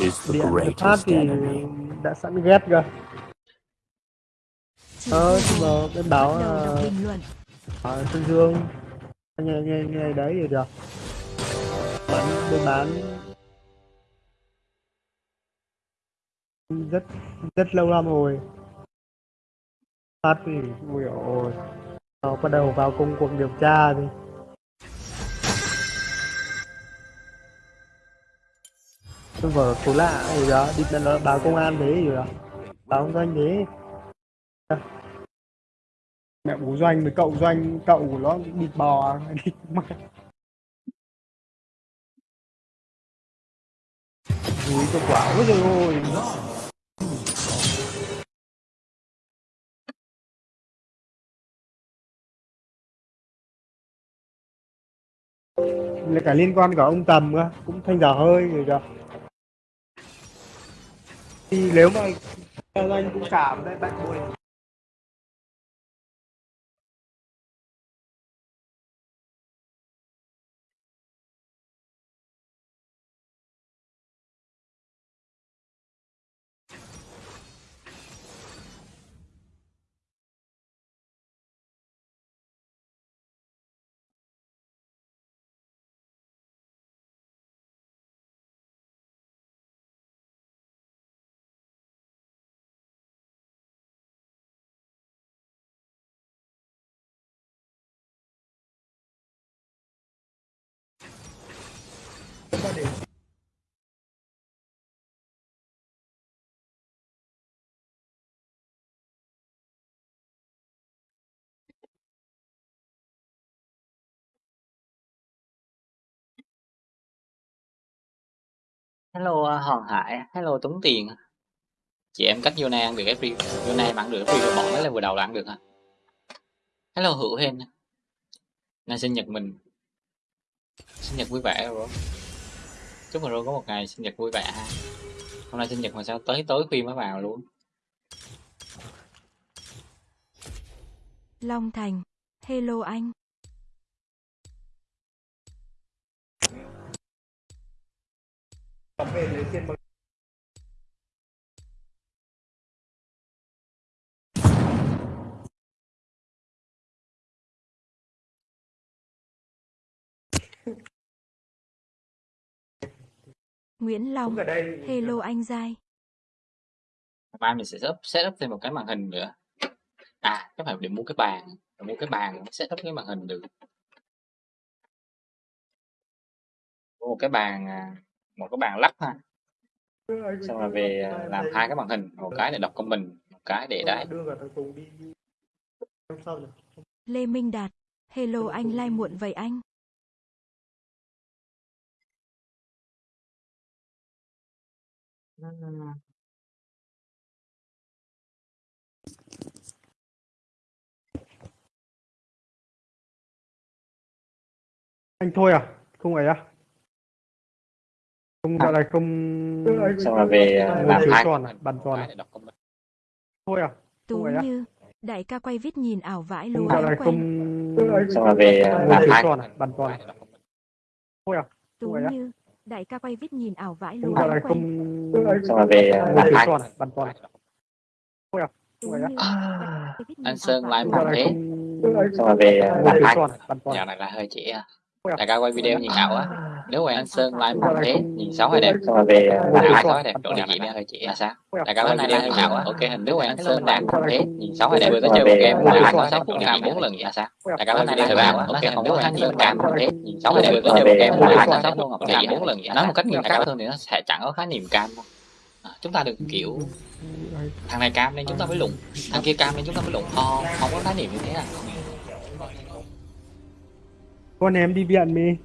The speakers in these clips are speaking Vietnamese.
is the greatest thì enemy. đã sẵn ghét Chỉ ờ nhưng mà bình luận. ở Sơn Dương nghe nghe nghe đấy thì được. Bán buôn bán. Rất rất lâu lắm rồi. Phát thì ui ôi. Nó bắt đầu vào công cuộc điều tra thì tôi vở số lạ gì đó đi nó báo công an thế gì đó báo ông doanh thế. Mẹ bố doanh với cậu doanh cậu của nó đi bò đi mẹ Úi cho quả ôi trời ơi là cả liên quan cả ông tầm cơ cũng thanh giả hơi rồi kìa thì nếu mà anh cũng cảm đấy bạn buồn Hello ờ, Hoàng Hải, hello Tuấn Tiền. Chị em cách Yona ăn được cái free, Yona em ăn được cái rồi bọn là vừa đầu là ăn được hả? Hello Hữu Hên, Nay sinh nhật mình. Sinh nhật vui vẻ rồi. Chúc mừng rồi có một ngày sinh nhật vui vẻ ha. Hôm nay sinh nhật mà sao tới tối khuya mới vào luôn. Long Thành. Hello anh. Về lấy tiền bằng Nguyễn Long. đây Hello anh Giai. Mai mình sẽ set up, set up thêm một cái màn hình nữa. À, chắc phải để mua cái bàn, để mua cái bàn mới set up cái màn hình được. Mua một cái bàn à, một cái bàn lắp ha. Xong rồi về à, làm hai cái màn hình, một cái để đọc comment, một cái để đấy. Lê Minh Đạt. Hello anh lai muộn vậy anh. anh thôi à không ấy à không gọi là không Xong rồi về à, làm hai tròn à? Bàn tròn à? Thôi à? Tú á? Như. Đại ca quay vít nhìn ảo vãi không lúa gọi là không. Xong rồi về à, làm hai tròn à? Bàn tròn. À thôi à? Tú? Như. Đại ca quay vít nhìn ảo vãi không lúa gọi là không. Xong rồi về à, làm hai tròn à? Bàn tròn. À? Thôi à. À, anh Sơn không một thế. xong rồi về à, làm hai tròn à? Bàn tròn. Dạo à này là hơi trễ à à đại ca quay video nhìn ảo á. Nếu quay anh Sơn like không một thế không nhìn xấu hay đẹp. Về làm hai tròn cái đẹp tròn địa à chỉ hơi trễ là sao? Thôi đại ca quay video nhìn ảo á. Ok hình nếu quay anh Sơn đạt một thế nhìn xấu hay đẹp. Vừa tới Xong chơi một game mà làm anh hai có sáu cái độ địa chỉ bốn lần vậy là sao thôi đại ca quay video thời vào á ok hình nếu quay anh Sơn đạt một thế nhìn xấu hay đẹp. Vừa tới Xong chơi một game mà làm có hai sáu độ địa chỉ bốn lần vậy nói một cách nghiêm khắc hơn thì nó sẽ chẳng có khái niệm cam đâu. À, chúng ta đừng kiểu thằng này cam nên chúng ta mới lụng thằng kia cam nên chúng ta mới lụng không không có khái niệm như thế à con em đi viện mi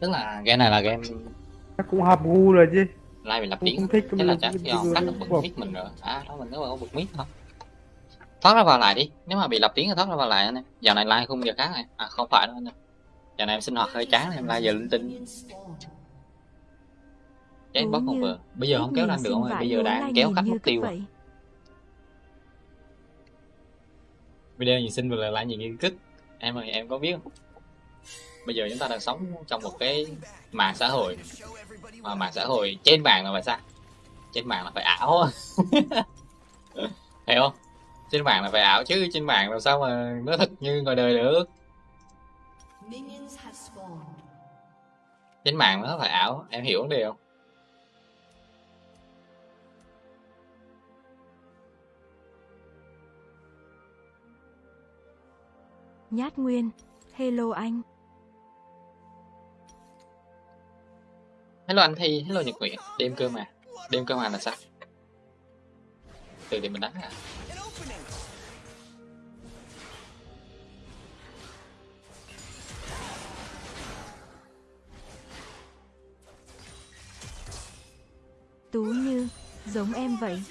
tức là game này là game chắc cũng hợp gu rồi chứ. Like mình lập không thích thế là chắc do cắt được bật mic mình rồi. À đó mình nếu mà có bật mic không thoát ra vào lại đi. Nếu mà bị lập tiếng thì thoát ra vào lại anh em. Giờ này like khung giờ khác này. À không phải đâu anh em. Giờ này em sinh hoạt hơi chán em like giờ linh tinh cháy Tú bóc không Như, vừa bây giờ không kéo nhìn đang được không bây giờ đang kéo nhìn khách mất tiêu vậy. video gì xin và lại gì nghiên kích em ơi em có biết không? Bây giờ chúng ta đang sống trong một cái mạng xã hội. Mà mạng xã hội trên mạng là phải sao? Trên mạng là phải ảo. Hiểu không? Trên mạng là phải ảo chứ trên mạng làm sao mà nó thật như ngoài đời được. Trên mạng nó phải ảo em hiểu vấn đề không Nhát Nguyên, hello anh. hello anh thi hello nhật nguyện đêm cơ mà đêm cơ mà là sao? Từ thì mình đánh à? Tú Như, giống em vậy.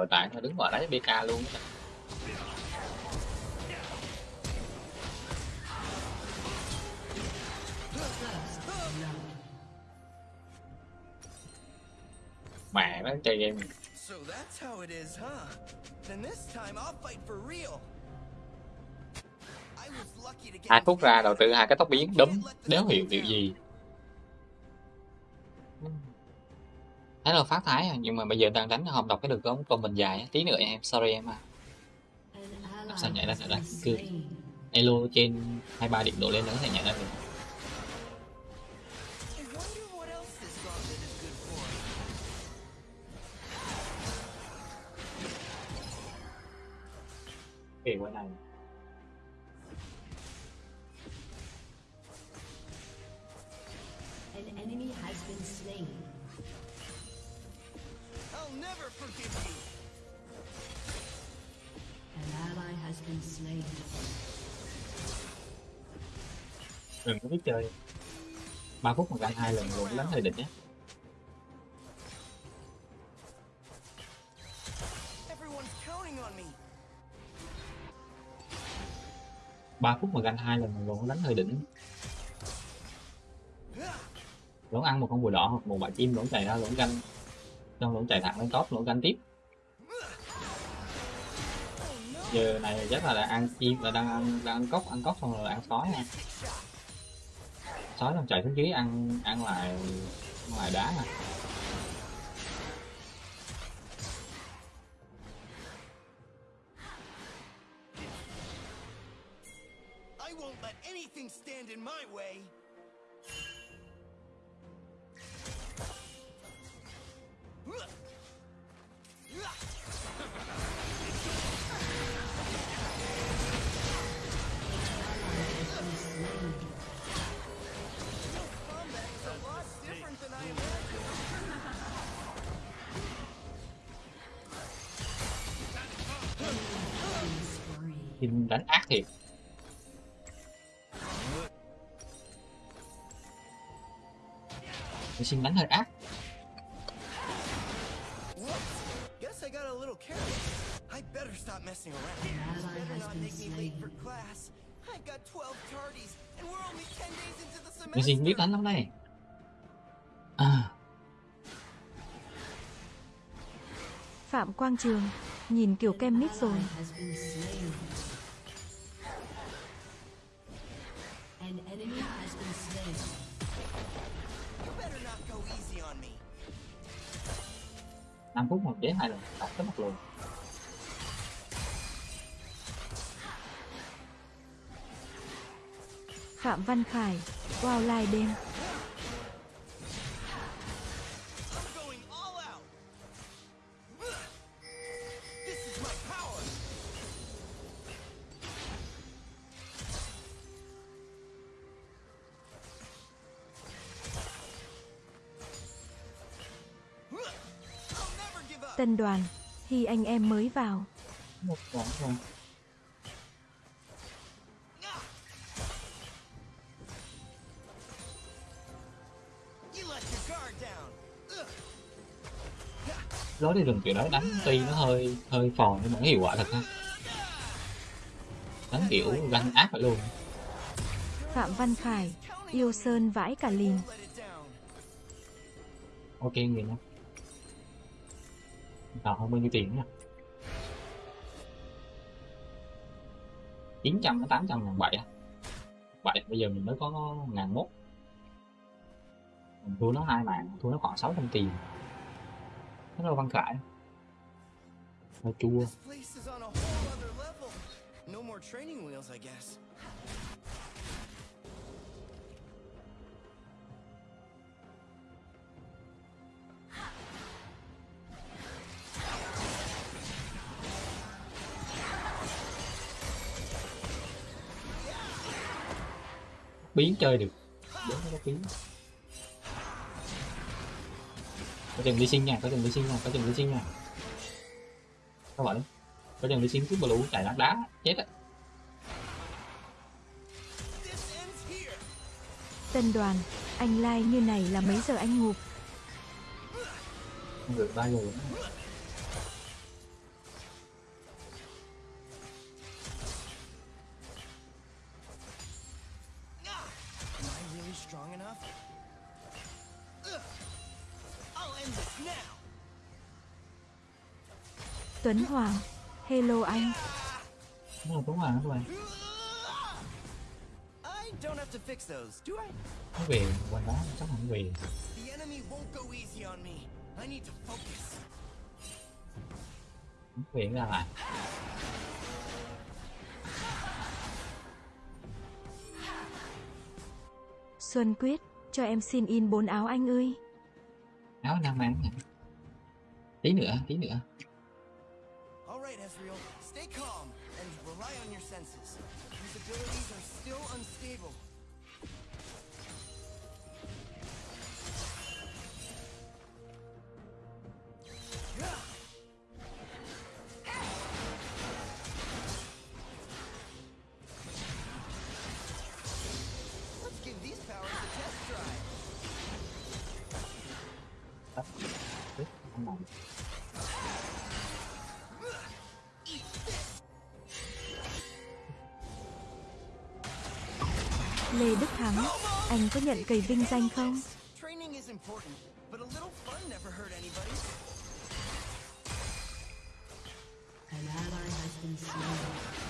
Rồi tại nó đứng vào đấy bk luôn. Mẹ nó chơi game So that's how it is, huh? Then this time I'll fight for real. Hai phút ra đầu tư hai cái tóc biến đấm đéo hiểu điều gì thấy là phát thái à? Nhưng mà bây giờ đang đánh không đọc cái được không còn mình dài tí nữa em, sorry em à. Làm sao nhảy ra has được? Cứ- elo trên 23 điểm độ lên nó có thể nhận ra được. Kể qua này. An enemy has been đừng có biết chơi. 3 phút mà ganh hai lần luôn đánh hơi đỉnh nhé. Everyone's counting on me. 3 phút mà ganh hai lần luôn đánh hơi đỉnh lỗ ăn một con bùa đỏ hoặc một bãi chim lỗ chạy ra lỗ ganh. Xong lỗ chạy thẳng lên top lỗ ganh tiếp giờ này chắc là đã ăn chim và đang ăn đang ăn cốc ăn cốc xong rồi ăn sói nha sói xong chạy xuống dưới ăn ăn lại ăn lại đá nè I won't let anything stand in my way. 10 days into the Cái xin biết đánh lắm đây à, Phạm Quang Trường, nhìn kiểu kem mít rồi. 5 phút một chế hai lần đập tới mặt luôn Phạm Văn Khải, wow lai đêm. Tân đoàn, khi anh em mới vào. một down. Ugh. lối đi rừng kiểu đó đánh tuy nó hơi hơi phòn nhưng mà nó hiệu quả thật ha đánh kiểu ganh ác luôn Phạm Văn Khải, yêu sơn vãi cả lìn. Ok người nha đào hơn bao nhiêu tiền nha chín trăm đến tám trăm ngàn bảy à? Vậy bây giờ mình mới có ngàn mốt. Mình thua nó hai mạng, thua nó khoảng 600 tiền. Nó là văn khải. Nó chua. Biến chơi được biến nó biến có chừng đi sinh nha có chừng đi sinh nha có chừng đi sinh nha các bạn có chừng đi sinh cứ blue chạy đá đá chết á. Tân đoàn, anh like như này là mấy giờ anh ngụp? được ba giờ Tuấn Hoàng, hello anh. là tuấn hoàng các bạn I don't have to fix those, do I? nó về quanh đó chắc nó về The enemy won't go easy on me. I need to focus. nó về ra lại Xuân Quyết, cho em xin in bốn áo anh ơi. áo nam nè tí nữa tí nữa right, Ezreal, stay calm and rely on your senses. These abilities are still unstable. Nhận cầy vinh danh không? An ally has been slain.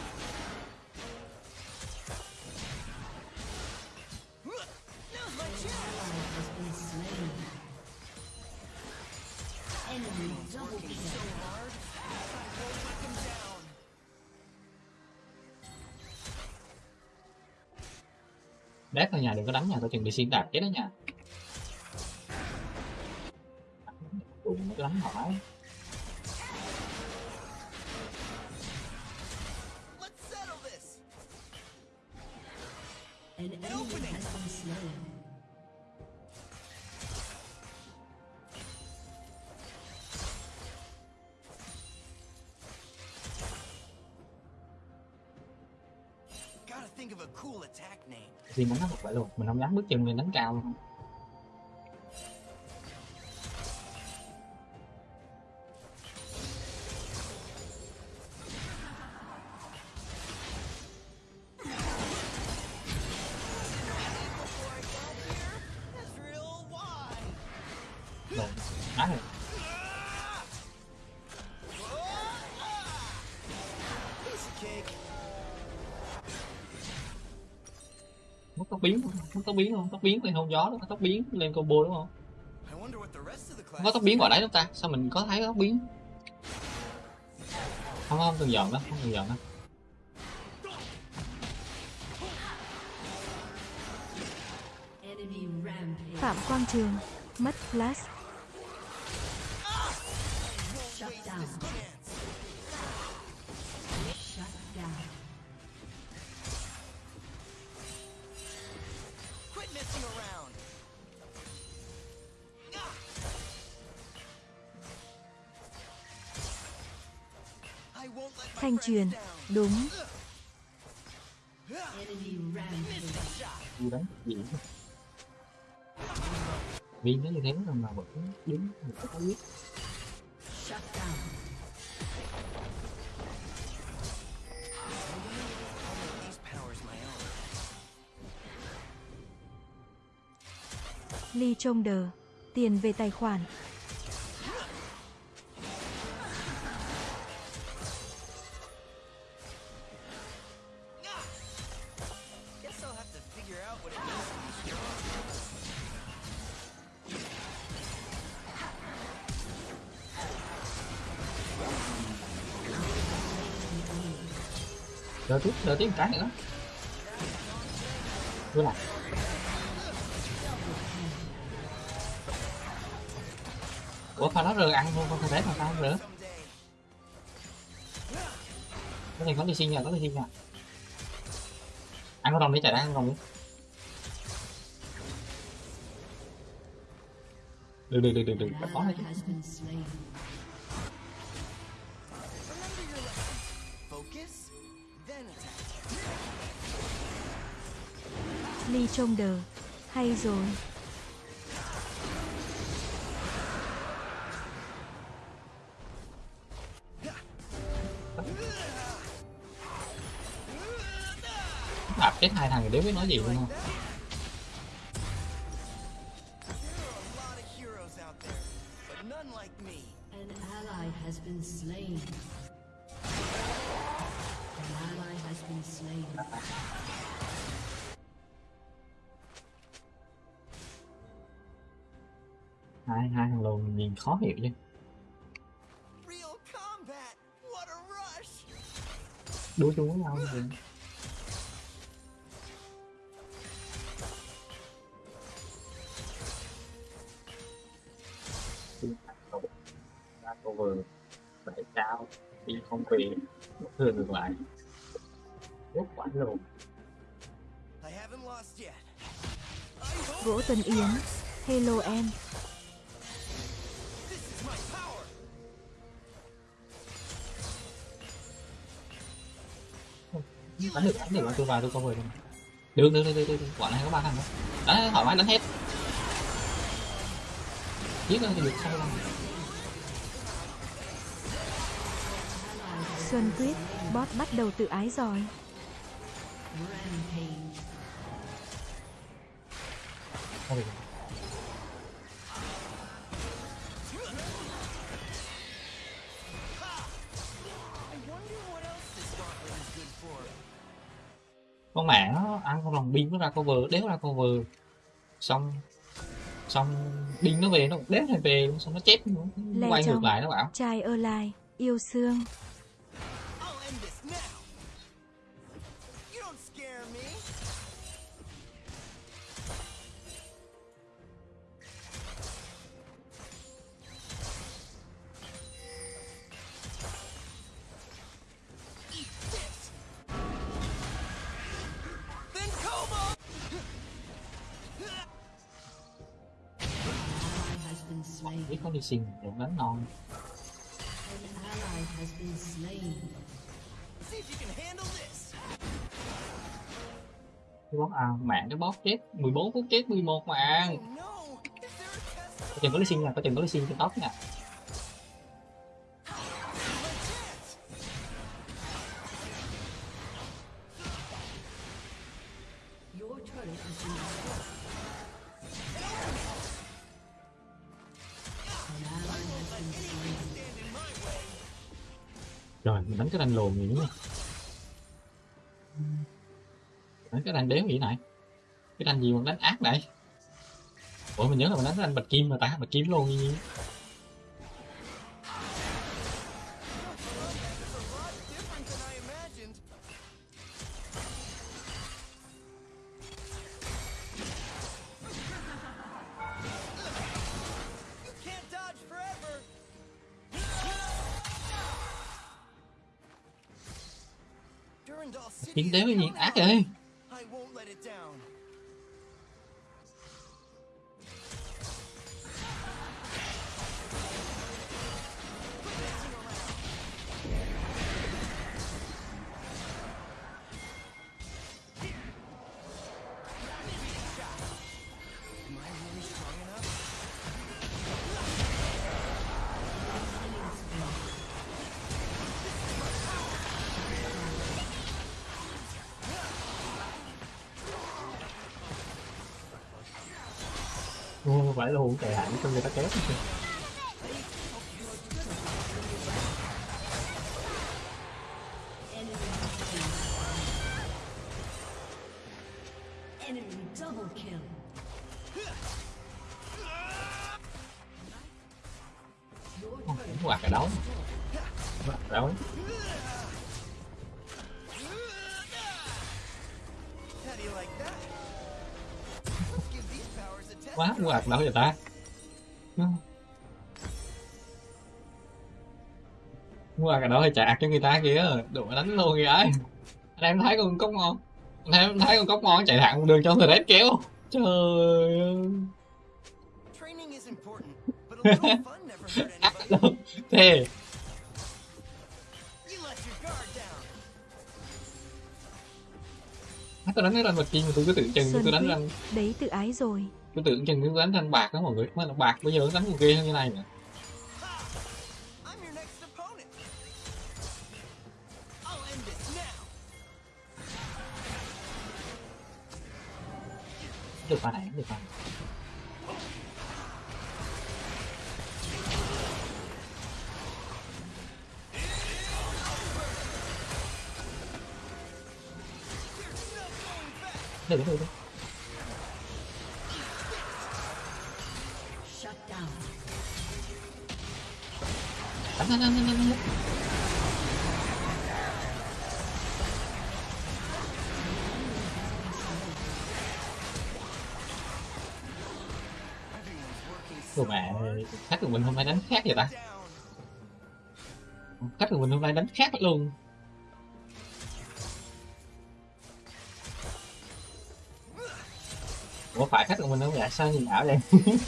Đét thôi nhà, đừng có đánh nhà tôi chuẩn bị xin đạp chết đó nhà đụng nó đánh hỏi Let's settle this. An enemy has been slain. Thì mình nó thật vậy luôn, mình không dám bước chân lên đánh cao luôn. Biến không? Tóc biến lên hôn gió đó tóc biến lên combo đúng không? Không có tóc biến vào đấy đâu ta? Sao mình có thấy tóc biến? Không không đừng giận đó không đừng giận đó. Phạm Quang Trường, mất flash. Thanh truyền, đúng. Vui đánh gì viên nó như thế mà vẫn đứng một cái biết. Ly trông đờ. Tiền về tài khoản. Đỡ tiếp đỡ tiếp một cái nữa. Đúng rồi.ủa pha đó rờ ăn luôn con thể mà sao không rửa Cái này có đi xin nha, có đi xin nha Ăn có đồng đi chạy ra, ăn đồng đi. Được được được được được, có đấy chứ Ly trông đờ. Hay rồi. Đạp chết hai thằng thì đéo biết nói gì luôn không khó hiểu chứ Real combat! What a rush! Đua chung với nhau ra cover phải cao đi không về một thường ngược lại rất quả luôn I haven't lost yet. I hope Gỗ Tuần Yến. Hello em. Đánh được đánh được mà tôi vào tôi cover được mà. được được được được được quả này có ba thằng đó đấy thoải mái đánh hết giết thì được sao đâu Xuân Tuyết. Bot bắt đầu tự ái rồi. Rampage. Con mẹ nó ăn con lòng pin nó ra cover đéo ra cover xong xong pin nó về nó đéo này về luôn xong nó chết Lê quay ngược lại nó bảo Trai ơ lai. Yêu xương. If sinh can handle non cái bot à mạng cái bóp chết. 14 phút chết 11 mạng có chừng có đi sinh nha có chừng có đi sinh trên tóc nha rồi mình cái gì nữa đánh cái thằng đéo gì này? Cái thằng gì mà đánh ác này ủa, mình nhớ là mình đánh cái đanh bạch kim mà ta, bạch kim luôn gì đéo cái gì ác out. ơi Ô, luôn chạy hẳn cho người ta kéo đấu vậy ta. Quạt cái đấu hay chạc cho người ta kìa. Đụng đánh luôn kìa ấy. Anh em thấy con cốc ngon. Anh em thấy con cốc ngon chạy thẳng đường cho thread kéo trời ơi. Training tôi đánh cái ranh bạc mà tôi cứ tưởng chừng Xuân tôi đánh ranh. Đấy tự ái rồi. tôi tưởng chừng tôi đánh ranh bạc đó mọi người. Mà là bạc bây giờ nó đánh con kia hơn như này nè khách của mình hôm nay đánh khác vậy ta? Khách của mình hôm nay đánh khác luôn. Ủa, phải khách của mình không vậy sao nhìn ảo vậy?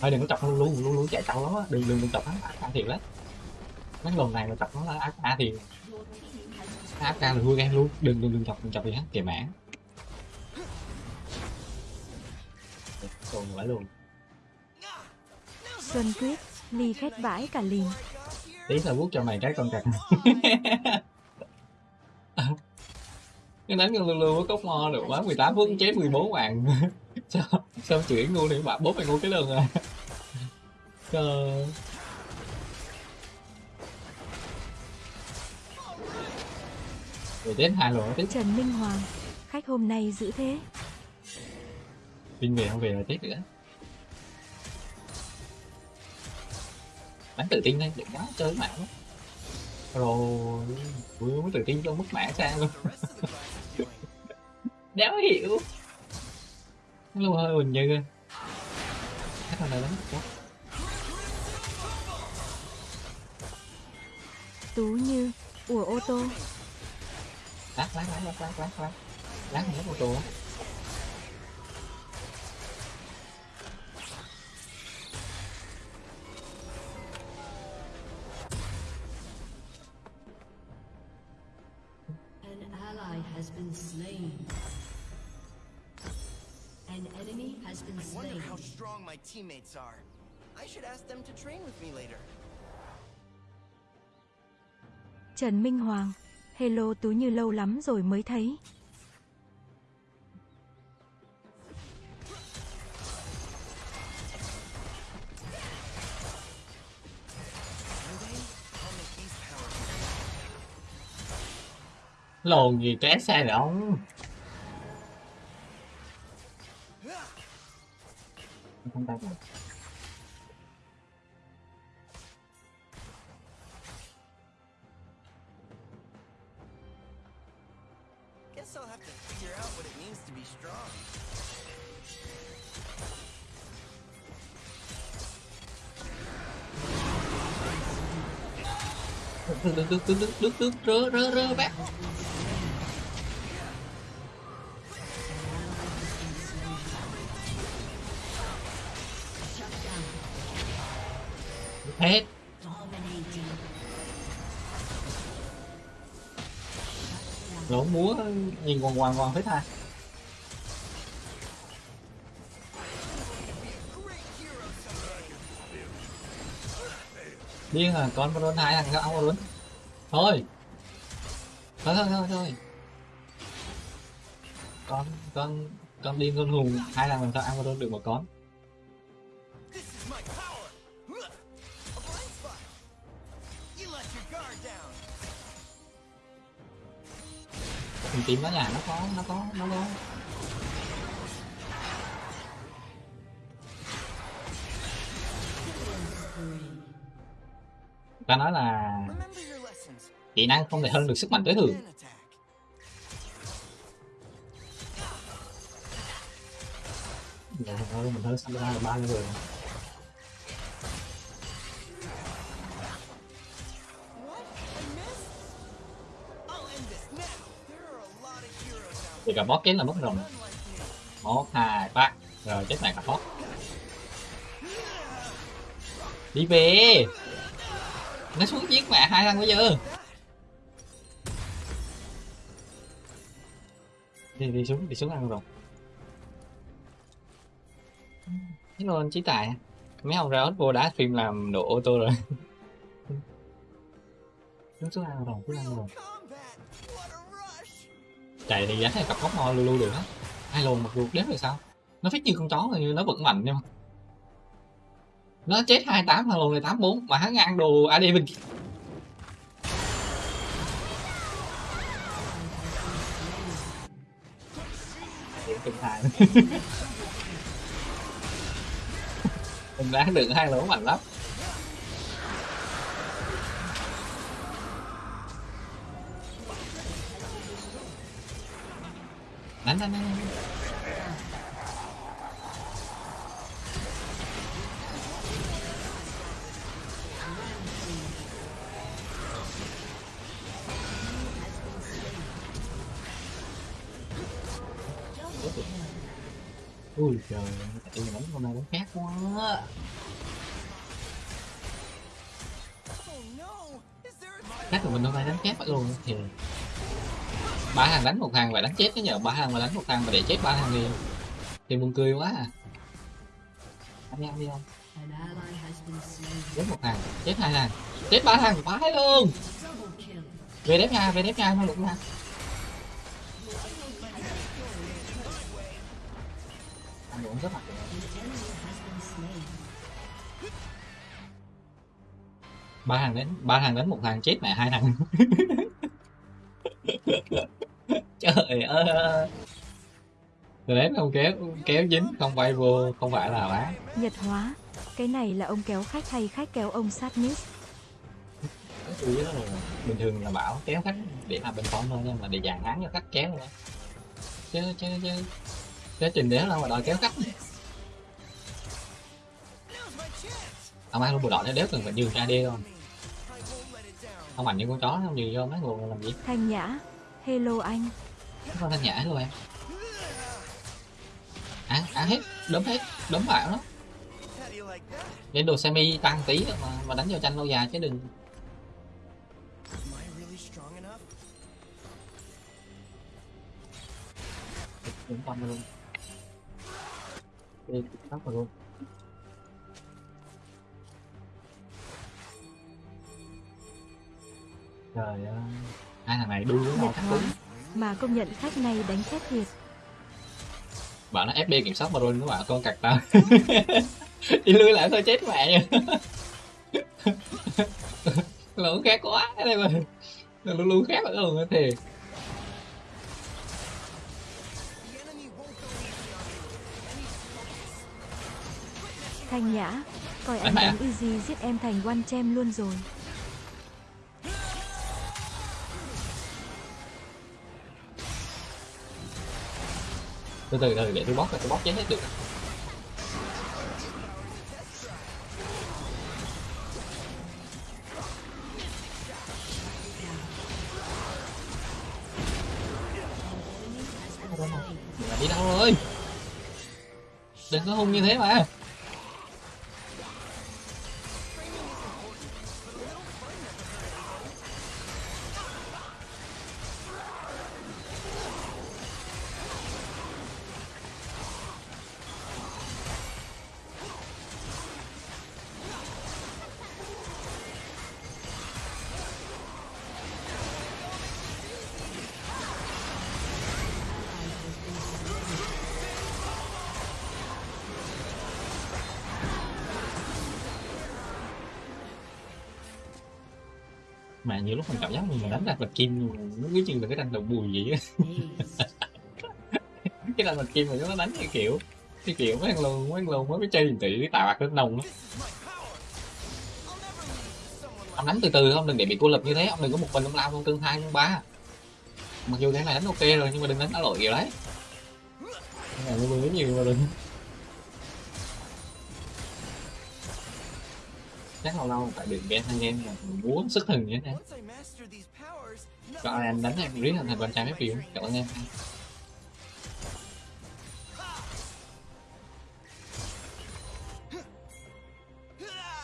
Thôi, đừng có chọc nó luôn luôn luôn chạy trâu lắm á. đừng đừng đừng chọc nó ác ca thiệt đấy mấy lần này mà chọc nó là ác ca thì ác ca là vui game luôn. Đừng đừng đừng chọc đừng chọc gì hết kìa mãn còn phải luôn. Xuân Quyết, ly khét vãi cả here. tí là vuốt cho mày cái con cặc. Cái đánh con lưu với cốc mo được quá 18 phút chết 14 bạn sao sao chuyển ngu thì bạn bố mày ngu cái lần à. Trời rồi chết hai lần tiếp Trần Minh Hoàng, khách hôm nay giữ thế. Vinh về không về là chết nữa Bắn tự tin đây, đừng đó chơi mã quá. Rồi, vừa mới tự tin cho mất mã sang luôn. Đéo hiểu. Lâu hơi bình như kìa Chắc là đánh quá. Tú như ủa ô tô. Lát lát lát lát lát lát lát. Lát này lát ô tô á. Has been I wonder slain. how strong my teammates are. I should ask them to train with me later. Trần Minh Hoàng, hello Tú Như lâu lắm rồi mới thấy. Lồn gì té xe rồi ông không tay Guess I'll have to figure out what it means to be strong. lỗ múa, nhìn còn quằn quằn hết ha điên à con Baron hai thằng ông luôn thôi. Thôi thôi thôi thôi. Con con con điên con hùng hai thằng làm sao Amazon được một con. Mình tìm nó nhà, nó có nó có nó có ta nói là kỹ năng không thể hơn được sức mạnh tối thường Then attack. dạ thôi, mình hơn là ba người What? Thì cả boss chết là mất rồi. Một hai ba rồi, chết này cả boss đi về. Nó xuống giết mẹ hai thằng bây giờ. Đi đi xuống đi xuống ăn rồi. Thế luôn trí tài. Mấy ông ra vô đã phim làm độ ô tô rồi. Xuống xuống ăn rồi, xuống ăn rồi chạy thì đánh hay cặp góc mo lu lu được hết hai lồn mặc dù đếm rồi sao? Nó phích như con chó là như nó vẫn mạnh nhưng mà nó chết 28 thằng lồn này 84 mà hắn ăn đồ AD bên kinh hai mình đã được hai lỗ mạnh lắm. Đánh đánh đánh đánh. ui trời em đánh con này đánh khác quá chắc là mình hôm nay đánh khác luôn thiệt ba thằng đánh một thằng và đánh chết cái nhờ. Ba thằng mà đánh một thằng mà để chết ba thằng đi thì buồn cười quá à. Anh em đi không chết một thằng chết hai thằng chết ba thằng vãi luôn. Về đếp nha, về đếp nha không được nha. Anh uống rất mặt ba thằng đánh ba thằng đánh một thằng chết mẹ hai thằng. trời ơi. Đấy không kéo kéo dính không bay vô không phải là bán Nhật hóa. Cái này là ông kéo khách hay khách kéo ông sát cái chủ yếu là bình thường là bảo kéo khách để làm bên con thôi nhưng mà để dàn án cho khách kéo thôi. Chứ chứ chứ chứ trình đéo đâu mà đòi kéo khách. Ông ăn luôn bộ đội đéo cần phải nhường ra đi không? Không mạnh như con chó không nhường vô mấy người làm gì? Thanh nhã. Hello anh. Con đang nhã luôn em. Ăn ăn hết, đấm hết, đấm vào đó How đồ semi tăng tí mà mà đánh vào tranh lâu dài chứ đừng. Đúng tâm con luôn. Đi tóc vào luôn. Trời ơi hai thằng này đu với nhau cứng Mà công nhận khách này đánh khét thiệt. bảo nó fd kiểm soát mà rồi nó bảo con cặc tao đi lui lại thôi chết mẹ lộn khác quá đây mà luôn luôn khác luôn thì Thanh nhã. Coi anh mẹ. đánh easy giết em thành one chem luôn rồi. Từ từ từ, để tôi bóc là tôi bóc chết hết được đi đâu rồi? Đừng có hung như thế mà. Nhiều lúc mình cảm giác mình đánh ra bạch kim nó cứ như là cái ranh đầu bùi vậy á. Cái ranh bạch kim mà nó đánh cái kiểu cái kiểu mấy thằng lùn mấy thằng lùn mới chơi tiền tỷ tạo ạc lên nồng á. Ông đánh từ từ không đừng để bị cô lập như thế ông đừng có một mình ông lao không tương hai tương ba. Mặc dù cái này đánh ok rồi nhưng mà đừng đánh đá lội kiểu đấy. Cái này nó nhiều mà đừng chắc lâu lâu phải được game hai game là muốn sức thần như thế này Once I master these powers, cho nothing anh đánh em riết thành thành con trai mấy phiếu cảm ơn em.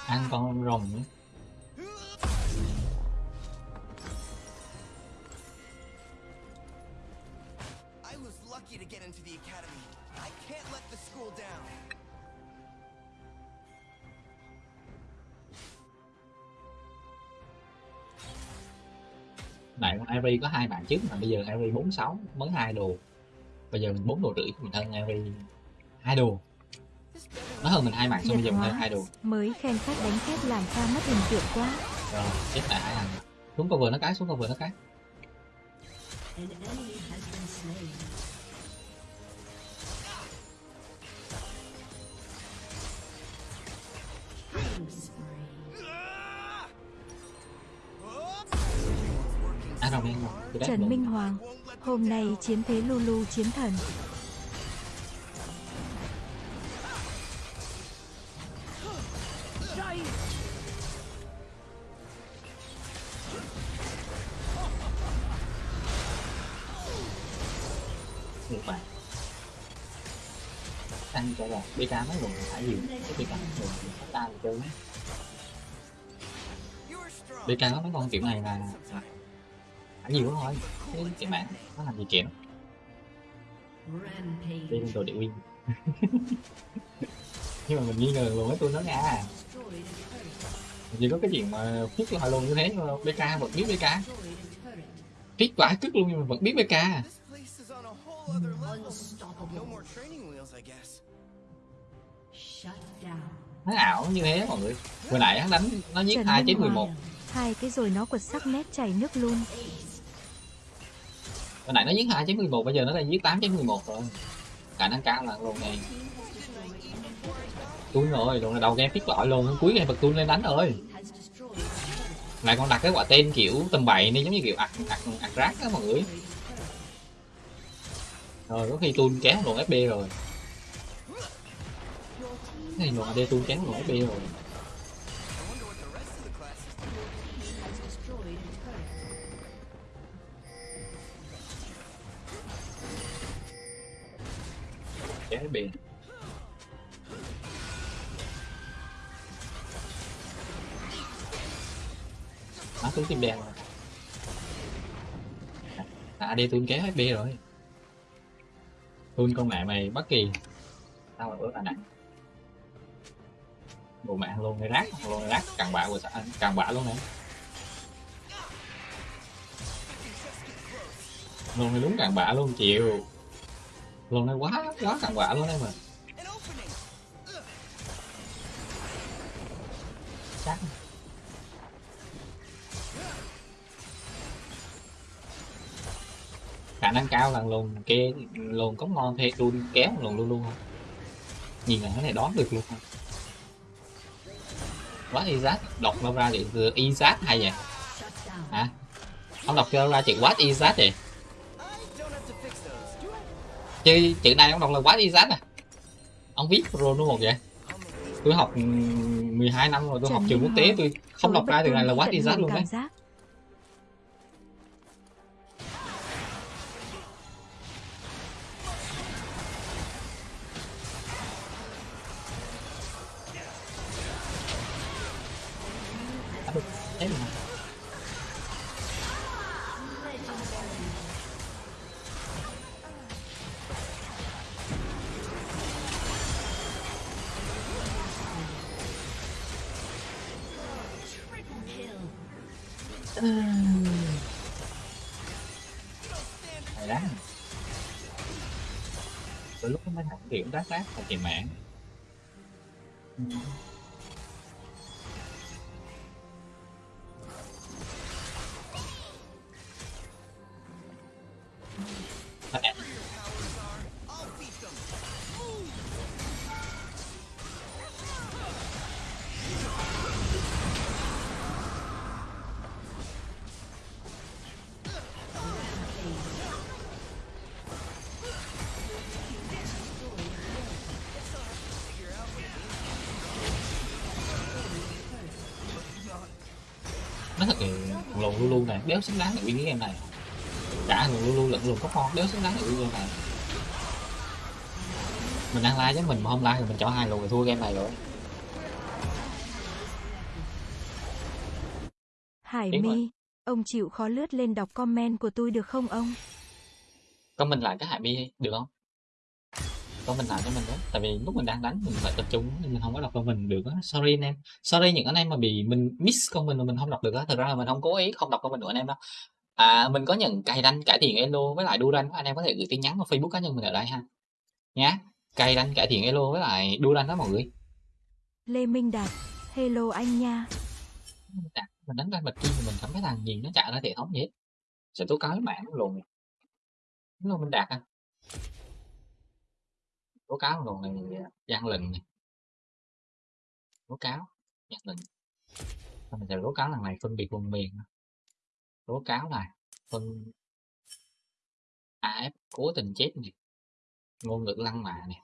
Ăn con rồng nữa Ari có hai bạn trước mà bây giờ Ari 46 mới hai đồ bây giờ mình bốn đồ rưỡi mình hơn Ari hai đồ nó hơn mình hai bạn xong bây giờ mình hơn hai đồ Mới khen khách đánh phép làm ta mất hình tượng quá. rồi chết hai thằng xuống cover nó cái xuống cover nó cái Trần. Minh Hoàng, hôm nay chiến thế Lulu chiến thần. một bạn ăn cho là BK mấy lần phải nhiều cái BK mấy lần ta là chơi mấy. BK có mấy con kiểu này là phải nhiều lắm thôi. Cái cái mạng nó làm gì kém lên đồ địa win nhưng mà mình nghi ngờ luôn mấy tôi nó nha. Destroyed a turret. chỉ có cái chuyện mà phút lại luôn như thế nhưng mà BK vẫn biết BK phít quả cứt luôn nhưng mà vẫn biết BK nó ảo như thế mọi người. Vừa nãy hắn đánh nó giết hai chết 11 Hoàng. Hai cái rồi nó quật sắc nét chảy nước luôn. Hồi nãy nó giết hai chết 11 bây giờ nó đang giết 8 mười 11 rồi. Khả năng cao là luôn này tui rồi, luôn là đầu game phít lõi luôn. Cuối game bật tui lên đánh rồi. Này lại còn đặt cái quả tên kiểu tầm bậy nên giống như kiểu ạc ạc ạc rác á mọi người. Rồi, có khi tui kéo luôn fb rồi. Cái này luôn ad tui kéo luôn fb rồi. Kéo biển nó xuống tim đen rồi à, đi tuôn kéo fb rồi. Tuôn con mẹ mày bất kỳ. Tao là ớt là nặng bộ mẹ luôn này rác luôn này rác càng bạ của xã càng bạ luôn này luôn này đúng càng bạ luôn chịu luôn này quá quá càng bạ luôn em mà chắc. Khả năng cao là lùn kia lùn có ngon thì luôn kéo lùn luôn luôn không? Nhìn là cái này đoán được luôn không? Quá Izat đọc đâu ra thì Izat hay vậy hả? Ông đọc cho ra chữ what Izat vậy chứ chữ này ông đọc là what Izat à. Ông viết rồi không vậy? Tôi học ừm, 12 năm rồi tôi học Trần trường quốc tế tôi không đọc ra từ này là tận Izat hưởng luôn đấy đát đát và tiền mạng đéo xứng đáng để win cái game này cả luôn luôn lẫn lùn có con đéo xứng đáng để win game này mình đang like chứ mình mà không like thì mình cho hai lùn thì thua game này rồi Hải rồi. mi, ông chịu khó lướt lên đọc comment của tôi được không ông? comment lại cái hại mi được không comment lại cho mình đó. Tại vì lúc mình đang đánh mình phải tập trung nên mình không có đọc comment được á. Sorry anh em. Sorry những anh em mà bị mình miss comment mà mình không đọc được á. Thực ra là mình không cố ý không đọc comment của anh em đâu. À mình có nhận cài đăng cải thiện elo với lại đu đanh anh em có thể gửi tin nhắn vào facebook cá nhân mình ở đây ha. Nhá. Cài đăng cải thiện elo với lại đu đanh đó mọi người. Lê Minh Đạt, hello anh nha. mình mình đánh ra bạch kim thì mình cảm thấy thằng gì nó chạy ra hệ thống gì hết. Sẽ tố cáo mạng lùn nó mình đạt à tố cáo lần này gian lận này tố cáo gian lận. Mình sẽ tố cáo lần này phân biệt vùng miền tố cáo này phân AF cố tình chết này ngôn ngữ lăng mạ này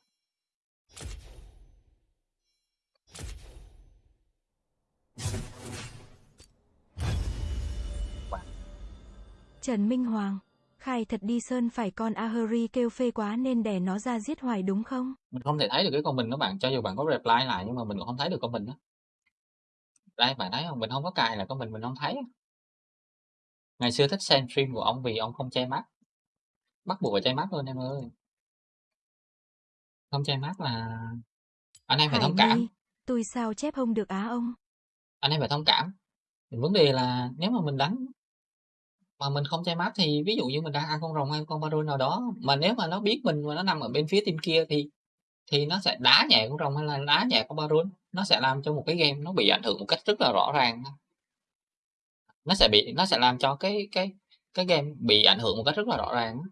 Trần Minh Hoàng, khai thật đi Sơn phải con Ahuri kêu phê quá nên đẻ nó ra giết hoài đúng không? mình không thể thấy được cái comment đó bạn cho dù bạn có reply lại nhưng mà mình cũng không thấy được comment đó. Đây bạn thấy không? Mình không có cài là comment mình không thấy. Ngày xưa thích xem stream của ông vì ông không che mắt. Bắt buộc phải che mắt luôn em ơi. Không che mắt là anh em phải Hải thông cảm. Tôi sao chép không được á ông? anh em phải thông cảm. Vấn đề là nếu mà mình đánh mà mình không che mắt thì ví dụ như mình đang ăn con rồng hay con baron nào đó, mà nếu mà nó biết mình mà nó nằm ở bên phía team kia thì thì nó sẽ đá nhẹ con rồng hay là đá nhẹ con baron nó sẽ làm cho một cái game nó bị ảnh hưởng một cách rất là rõ ràng nó sẽ bị, nó sẽ làm cho cái cái cái game bị ảnh hưởng một cách rất là rõ ràng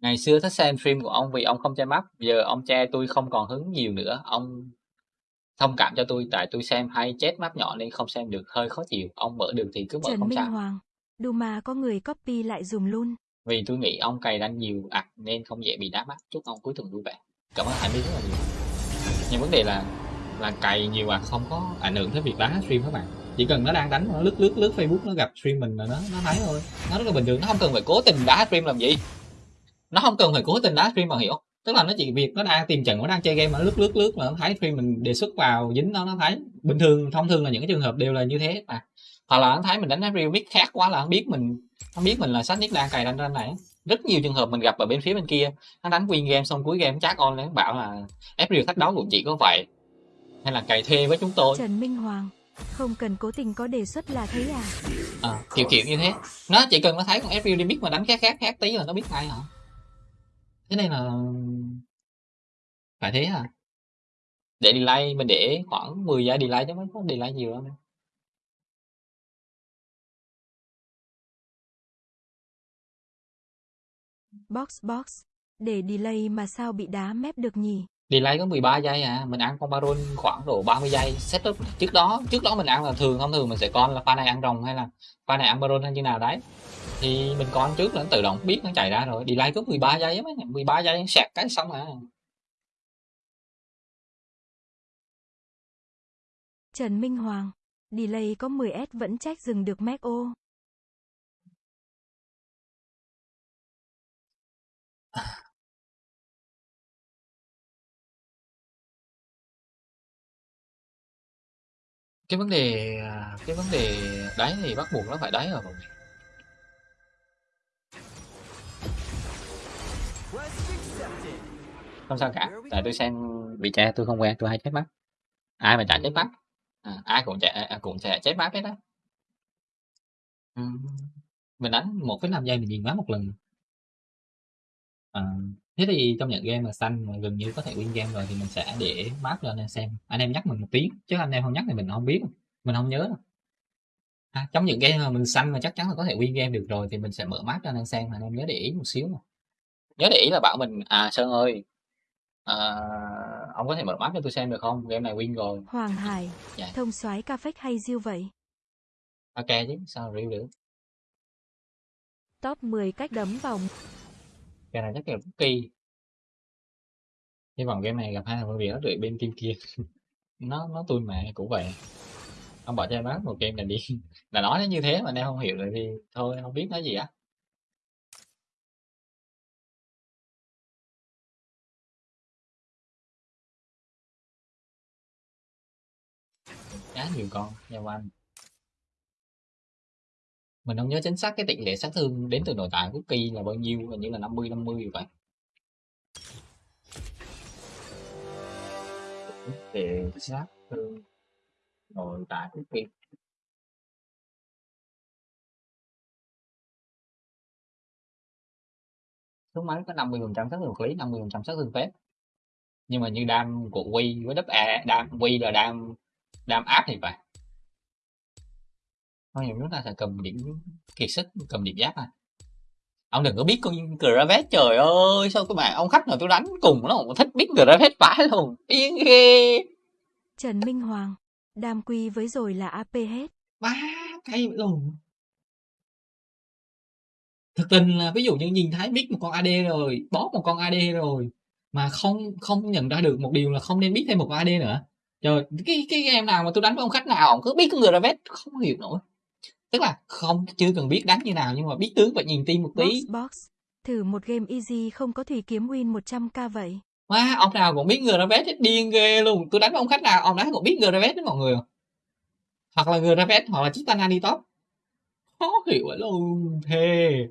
ngày xưa thích xem stream của ông vì ông không che mắt giờ ông che tôi không còn hứng nhiều nữa. Ông thông cảm cho tôi tại tôi xem hay chết mắt nhỏ nên không xem được hơi khó chịu ông mở được thì cứ mở Trần không Minh sao. Hoàng, Duma có người copy lại dùm luôn. vì tôi nghĩ ông cày đánh nhiều ạc nên không dễ bị đá mắt chúc ông cuối tuần vui vẻ. Cảm ơn hải my rất là nhiều. Nhưng vấn đề là là cày nhiều ạc không có ảnh hưởng tới việc đá stream các bạn. Chỉ cần nó đang đánh nó lướt lướt lướt facebook nó gặp stream mình là nó nó thấy thôi. Nó rất là bình thường nó không cần phải cố tình đá stream làm gì. Nó không cần phải cố tình đá stream mà hiểu tức là nó chỉ việc nó đang tìm trận nó đang chơi game mà nó lướt lướt lướt là nó thấy stream mình đề xuất vào dính nó nó thấy bình thường thông thường là những cái trường hợp đều là như thế. Mà hoặc là nó thấy mình đánh real mix khác quá là nó biết mình nó biết mình là sách nick đang cài đánh ranh này. Rất nhiều trường hợp mình gặp ở bên phía bên kia nó đánh win game xong cuối game chat on lên bảo là April thách đấu cũng chỉ có vậy hay là cày thuê với chúng tôi. Trần Minh Hoàng, không cần cố tình có đề xuất là thấy à? à, kiểu kiểu như thế. Nó chỉ cần nó thấy con April đi biết mà đánh khác khác khác tí là nó biết ngay hả thế nên là phải thế à để delay mình để khoảng 10 giây delay chứ mới có delay nhiều lắm Box box, để delay mà sao bị đá mép được nhỉ? Delay có 13 giây à mình ăn con baron khoảng độ 30 giây. Setup trước đó trước đó mình ăn là thường thông thường mình sẽ con là pha này ăn rồng hay là pha này ăn baron hay như nào đấy. Thì mình con trước là nó tự động biết nó chạy ra rồi. Delay có 13 giây á mấy 13 giây sạc cái xong à. Trần Minh Hoàng, delay có 10S vẫn trách dừng được Mac ô. cái vấn đề à, cái vấn đề đáy thì bắt buộc nó phải đáy rồi mọi người không sao cả tại tôi xem bị cha tôi không quen tôi hay chết mắt. Ai mà chả chết mắt? À, ai cũng chạy à, cũng sẽ chết mắt hết đó ừ. mình đánh một cái năm giây mình nhìn mắt một lần. À, thế thì trong những game mà xanh mà gần như có thể win game rồi thì mình sẽ để map lên anh em xem. Anh em nhắc mình một tiếng chứ anh em không nhắc thì mình không biết. Mình không nhớ đâu. À, trong những game mà mình xanh mà chắc chắn là có thể win game được rồi thì mình sẽ mở map cho anh em xem. Anh em nhớ để ý một xíu mà nhớ để ý là bảo mình à sơn ơi à, ông có thể mở map cho tôi xem được không? Game này win rồi. Hoàng Hải, Dạ. thông soái ca phách hay diêu vậy? ok chứ sao review được? Top 10 cách đấm vào cái này chắc là kỳ. Hy vọng game này gặp hai thằng phân biệt ở đợi bên team kia. Nó nó tôi mà, cũng vậy. Ông bảo cho em bán một game này đi. Là nói nó như thế mà em không hiểu rồi thì thôi, không biết nói gì á. Cá nhiều con nhau anh mình không nhớ chính xác cái tỷ lệ sát thương đến từ nội tại của kỳ là bao nhiêu hình như là 50 50 vậy tỷ sát thương nội của kỳ số máy có 50 phần trăm sát thương vật lý 50 phần trăm sát thương phép. Nhưng mà như đam của quy với đắp a đam quy là đam đam áp thì phải thôi nhiều lúc ta sẽ cầm điểm kiệt sức cầm điểm giáp à ông đừng có biết con Gravet trời ơi sao các bạn ông khách nào tôi đánh cùng nó cũng thích biết Gravet phải luôn. Yên ghê. Trần Minh Hoàng. Đam quy với rồi là AP hết. ba cây luôn. Thực tình là ví dụ như nhìn thấy biết một con AD rồi bóp một con AD rồi mà không không nhận ra được một điều là không nên biết thêm một con AD nữa. Trời cái cái em nào mà tôi đánh với ông khách nào ông cứ biết con Gravet không hiểu nổi tức là không chưa cần biết đánh như nào nhưng mà biết tướng và nhìn tim một tí Box box. Thử một game easy không có thủy kiếm win 100k vậy. Wow, ông nào cũng biết Gravet hết điên ghê luôn. Tôi đánh với ông khách nào, ông đó cũng biết Gravet đấy mọi người. Hoặc là Gravet, hoặc là Chitana đi top. Khó hiểu vậy luôn, thề.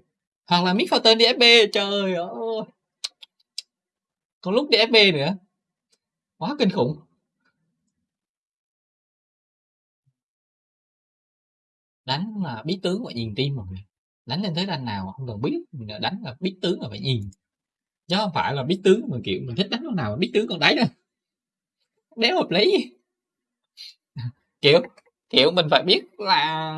Hoặc là Mick Fountain đi FB, trời ơi. Còn lúc đi FB nữa. Quá kinh khủng. Đánh là biết tướng và nhìn tim mà người. Đánh lên thế đánh nào không cần biết, mình đánh là biết tướng là phải nhìn. Chứ không phải là biết tướng mà kiểu mình thích đánh con nào mà biết tướng con đấy đâu. Đéo hợp lý. Kiểu kiểu mình phải biết là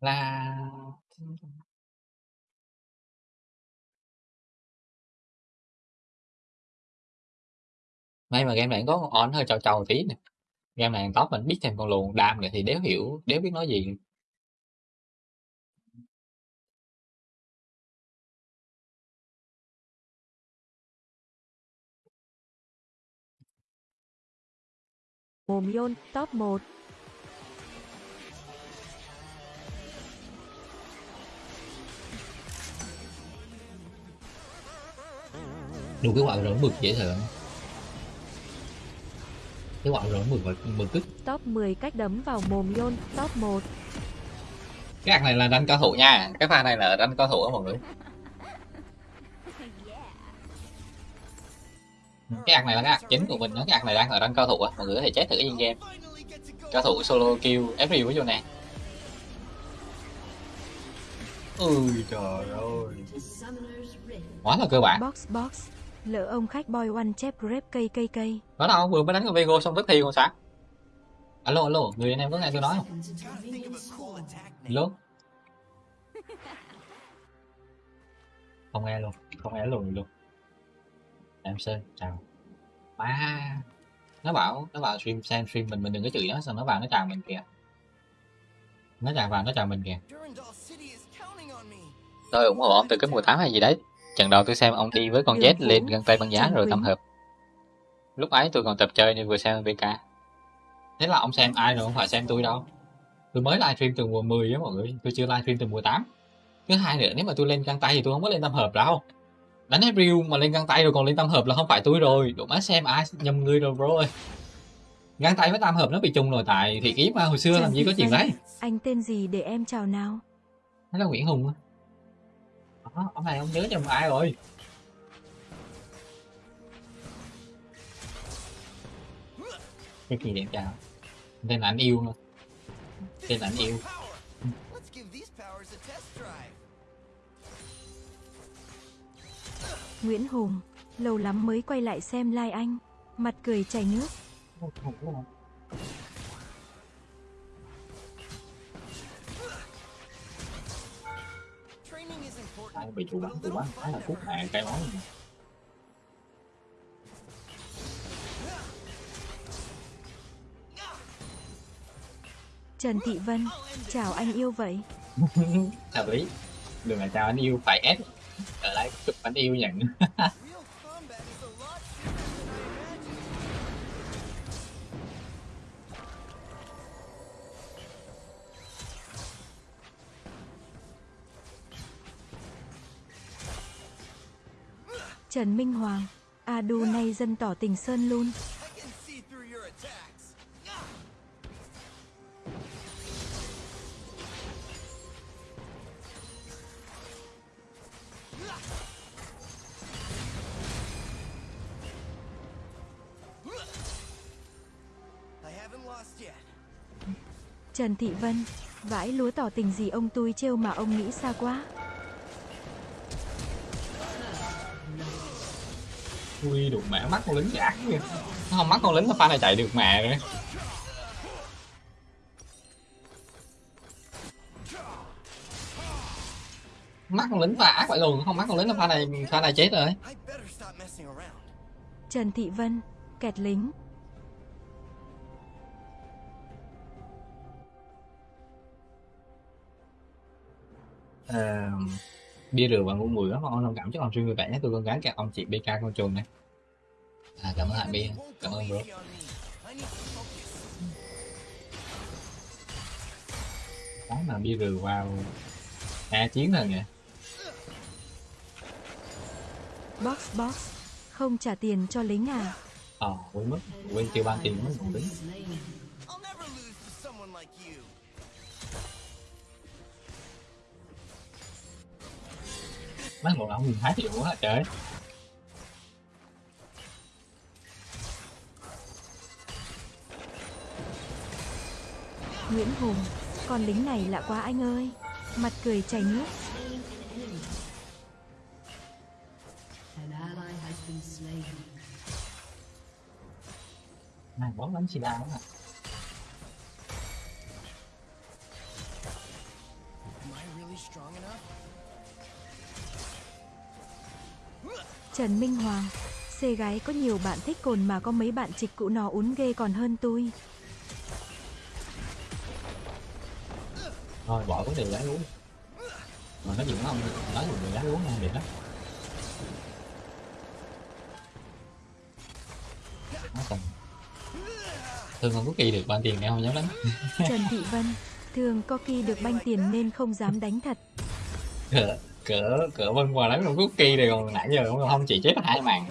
là may mà game này có con on hơi trâu trâu tí nè. Game này top mình biết thêm con luồng đam nữa thì đéo hiểu đéo biết nói gì. Mồm Yôn, top 1. đủ cái quả rỗng mực dễ sợ cái quả rỗng mực và mực tức Top 10 cách đấm vào mồm Yôn, top 1. cái ạc này là đánh cao thủ nha. Cái pha này là đánh cao thủ á mọi người. Cái ạc này là cái ạc chính của mình đó. Cái ạc này đang là đánh cao thủ á. Mọi người có thể chết thử cái game cao thủ solo kill every với vô nè. Ui trời ơi. Quá là cơ bản. Box box. Lỡ ông khách boy one chép grep cây cây cây. đó đâu vừa mới đánh con Vego xong tức thi còn sao? Alo alo người anh em có nghe tôi nói không? Alo không nghe luôn không nghe luôn luôn. Em sơn chào. À nó bảo nó bảo stream xem stream mình mình đừng có chửi nó xong nó vào nó chào mình kìa. Nó chào vào nó chào mình kìa. Tôi ủng hộ ông từ cái mùa 8 hay gì đấy trận đầu tôi xem ông đi với con Vũ, lên găng tay băng giá rồi tâm hợp. Lúc ấy tôi còn tập chơi nên vừa xem VK thế là ông xem ai rồi không phải xem tôi đâu. Tôi mới livestream từ mùa 10 á mọi người tôi chưa livestream từ mùa 8 thứ hai nữa nếu mà tôi lên găng tay thì tôi không có lên tâm hợp đâu. Đánh April mà lên găng tay rồi còn lên tâm hợp là không phải tôi rồi. Đủ má xem ai nhầm người rồi bro ơi. Găng tay với tam hợp nó bị chung rồi tại thì kiếp mà hồi xưa Trần làm gì có Thị chuyện đấy. Anh tên gì để em chào nào? nó là Nguyễn Hùng á Đó, ông này ông nhớ nhầm ai rồi cái gì đẹp chào tên là anh yêu thôi tên là anh yêu. Nguyễn Hùng. Lâu lắm mới quay lại xem like anh. Mặt cười chảy nước. Ai bị chủ bắn chủ bắn phải là cút mạng cái món. Trần Thị Vân. Chào anh yêu vậy. hợp lý đừng là chào anh yêu phải ép ở lại chụp ảnh yêu nhận Trần Minh Hoàng. Adu nay dân tỏ tình Sơn luôn. Trần Thị Vân. Vãi lúa tỏ tình gì ông tôi trêu mà ông nghĩ xa quá. Ui đụng mẹ mắt con lính giả kìa nó không mắt con lính pha này chạy được mẹ rồi mắt con lính pha ác vậy luôn không mắt con lính là pha này pha này chết rồi. Trần Thị Vân. Kẹt lính. Ờ, bia rượu và ngu mùi rất ngon thông cảm chúc ông stream vui vẻ nhé. Tôi con gái các ông chị BK con trồn này. À, cảm ơn hai bia. Cảm ơn bro. Cái mà bia rượu vào a chiến rồi nhỉ Box box. Không trả tiền cho lính à? ờ quên mất quên chưa ban tiền mới lính mấy một ông nhìn thái hiệu quá trời Nguyễn Hùng. Con lính này lạ quá anh ơi. Mặt cười chảy nước. Này bóng đánh xì đa quá Am I really strong enough? Trần Minh Hoàng. Xê gái có nhiều bạn thích cồn mà có mấy bạn trịch cụ nó uốn ghê còn hơn tôi. thôi bỏ vấn đề gái uống mà nó dùng ông nói người gái uống nha biệt lắm nó thương không có kỳ được ban tiền em không dám đánh Trần Thị Vân. Thường có kỳ được banh tiền nên không dám đánh thật. cỡ cỡ cỡ vân qua đánh con cookie này còn nãy giờ không, không chỉ chết hai màn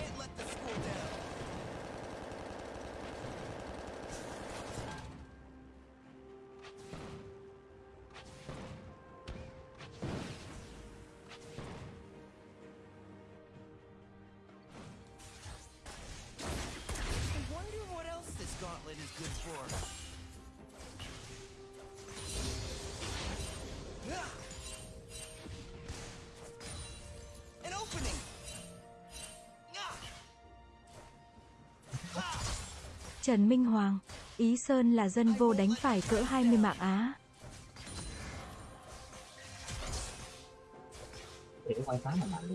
Trần Minh Hoàng. Ý Sơn là dân vô đánh phải cỡ 20 mạng Á. để quay phá mà! Powers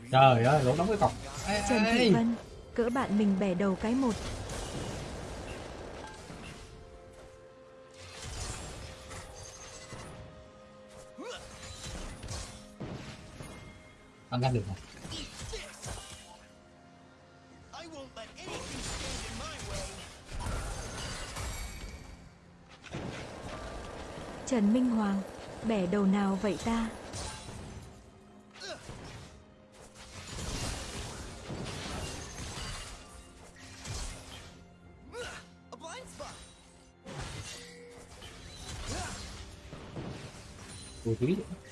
really trời ơi lỗ đóng cái cọc Ê, Trần Thị. Vân. Cỡ bạn mình bẻ đầu cái một. In my way! Trần Minh Hoàng. Bẻ đầu nào vậy ta? A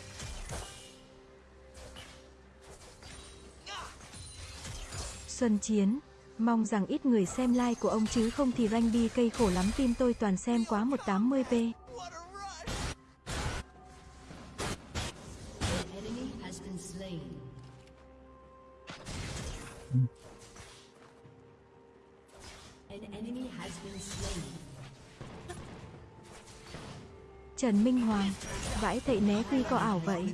Xuân Chiến. Mong rằng ít người xem like của ông chứ không thì rank bi cây khổ lắm tim tôi toàn xem quá 180p. Trần Minh Hoàng. Vãi thậy né quy có ảo vậy.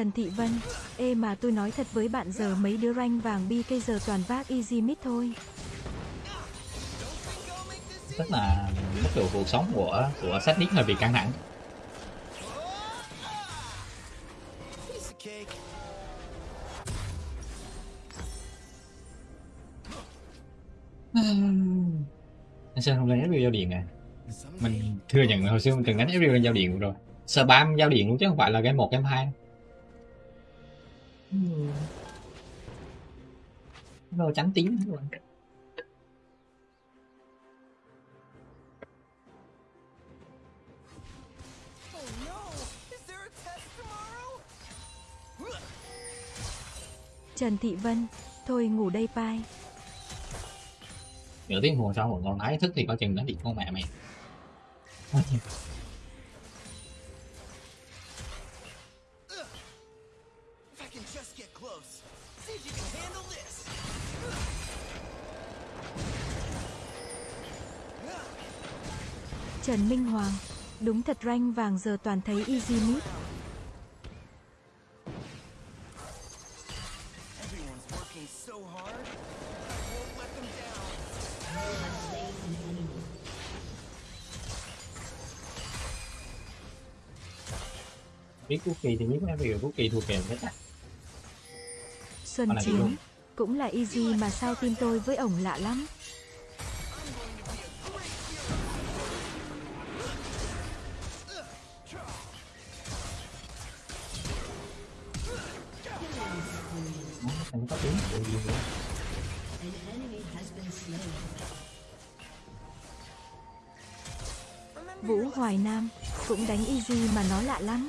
Trần Thị Vân, ê mà tôi nói thật với bạn giờ mấy đứa rank vàng BK giờ toàn vác easy mid thôi. tức là mức độ cuộc sống của của sách hơi bị căng thẳng. Anh sơn không lên review giao điện à? Mình thừa nhận hồi xưa mình từng đánh lên giao điện rồi. Spam giao điện luôn chứ không phải là game một game hai rồi a test tomorrow? Trần Thị Vân, thôi ngủ đây pai. nửa tiếng hồ sau một con tái thức thì coi chừng nó bị con mẹ mày Trần Minh Hoàng, đúng thật rank vàng giờ toàn thấy easy mid. Biết quốc kỳ thì biết review quốc kỳ thua kèm hết á Xuân Chiến, cũng là easy mà sao tim tôi với ổng lạ lắm. Hoài Nam, cũng đánh easy mà nó lạ lắm.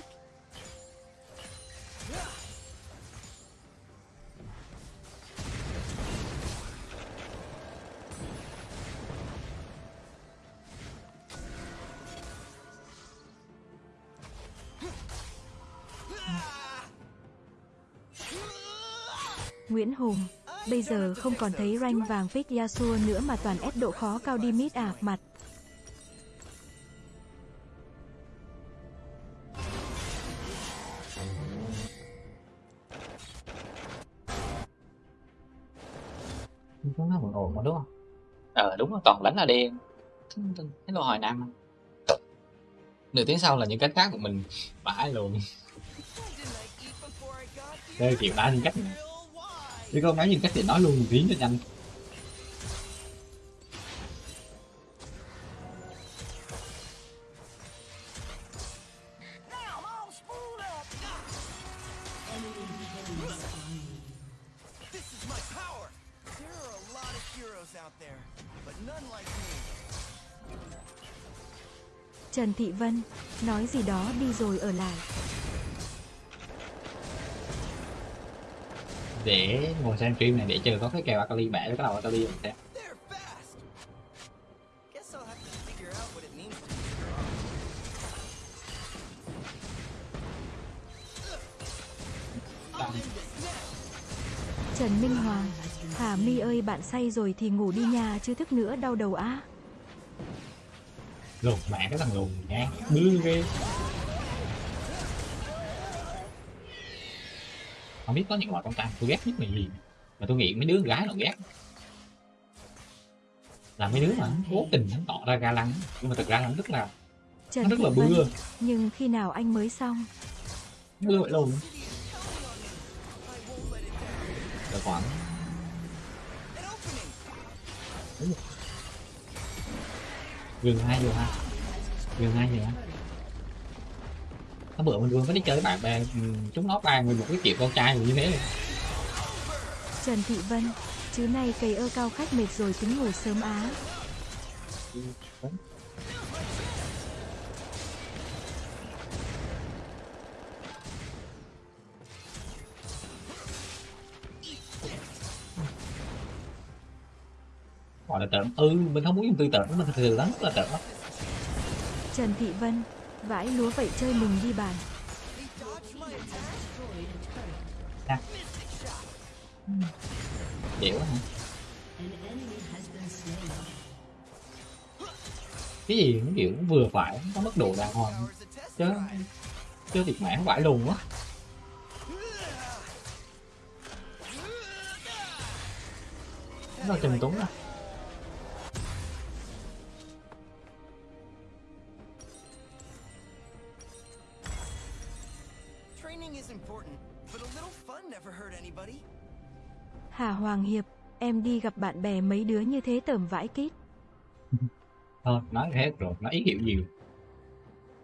Nguyễn Hùng, bây giờ không còn thấy rank vàng fix Yasuo nữa mà toàn ép độ khó cao đi mid à, mặt. Đúng rồi. Toàn đánh là đen. Cái lô hồi nam nửa tiếng sau là những cách khác của mình bãi luôn. Đây kiểu đá những cách. Chứ không nói những cách thì nói luôn một tiếng cho nhanh Trần Thị Vân, nói gì đó đi rồi ở lại. để ngồi xem stream này để chờ có cái kèo Akali bẻ với cái đầu Akali mình xem Trần Minh Hoàng, Hà Mi ơi bạn say rồi thì ngủ đi nhà chứ thức nữa đau đầu á. Lùn mẹ cái thằng lùn nha bư ghê không biết có những loại con trai tôi ghét nhất là gì? Mà tôi nghĩ mấy đứa gái nó ghét. Là mấy đứa mà cố tình nó tỏ ra ga lăng. Nhưng mà thực ra nó rất là Trần nó rất là bưa nhưng khi nào anh mới xong? bưa vậy luôn là khoảng opening. Gần hai giờ ha gần hai giờ ha hôm bữa mình vừa mới đi chơi với bạn bè ừ, chúng nó bàn về một cái chuyện con trai như thế này. Trần Thị Vân, chứ này cày ơ cao khách mệt rồi tính ngủ sớm á. gọi là trộm ừ mình không muốn dùng từ trộm mình thực sự lắm là trộm lắm. Trần thị vân vãi lúa vậy chơi mình đi bàn à. dễ quá hả? Cái gì nó kiểu vừa phải có mức độ đàng hoàng. Chứ chứ thiệt mãn vãi lùn quá. Nó trần tuấn à? Hoàng Hiệp, em đi gặp bạn bè mấy đứa như thế tởm vãi kít. thôi nói hết rồi nó ý hiểu nhiều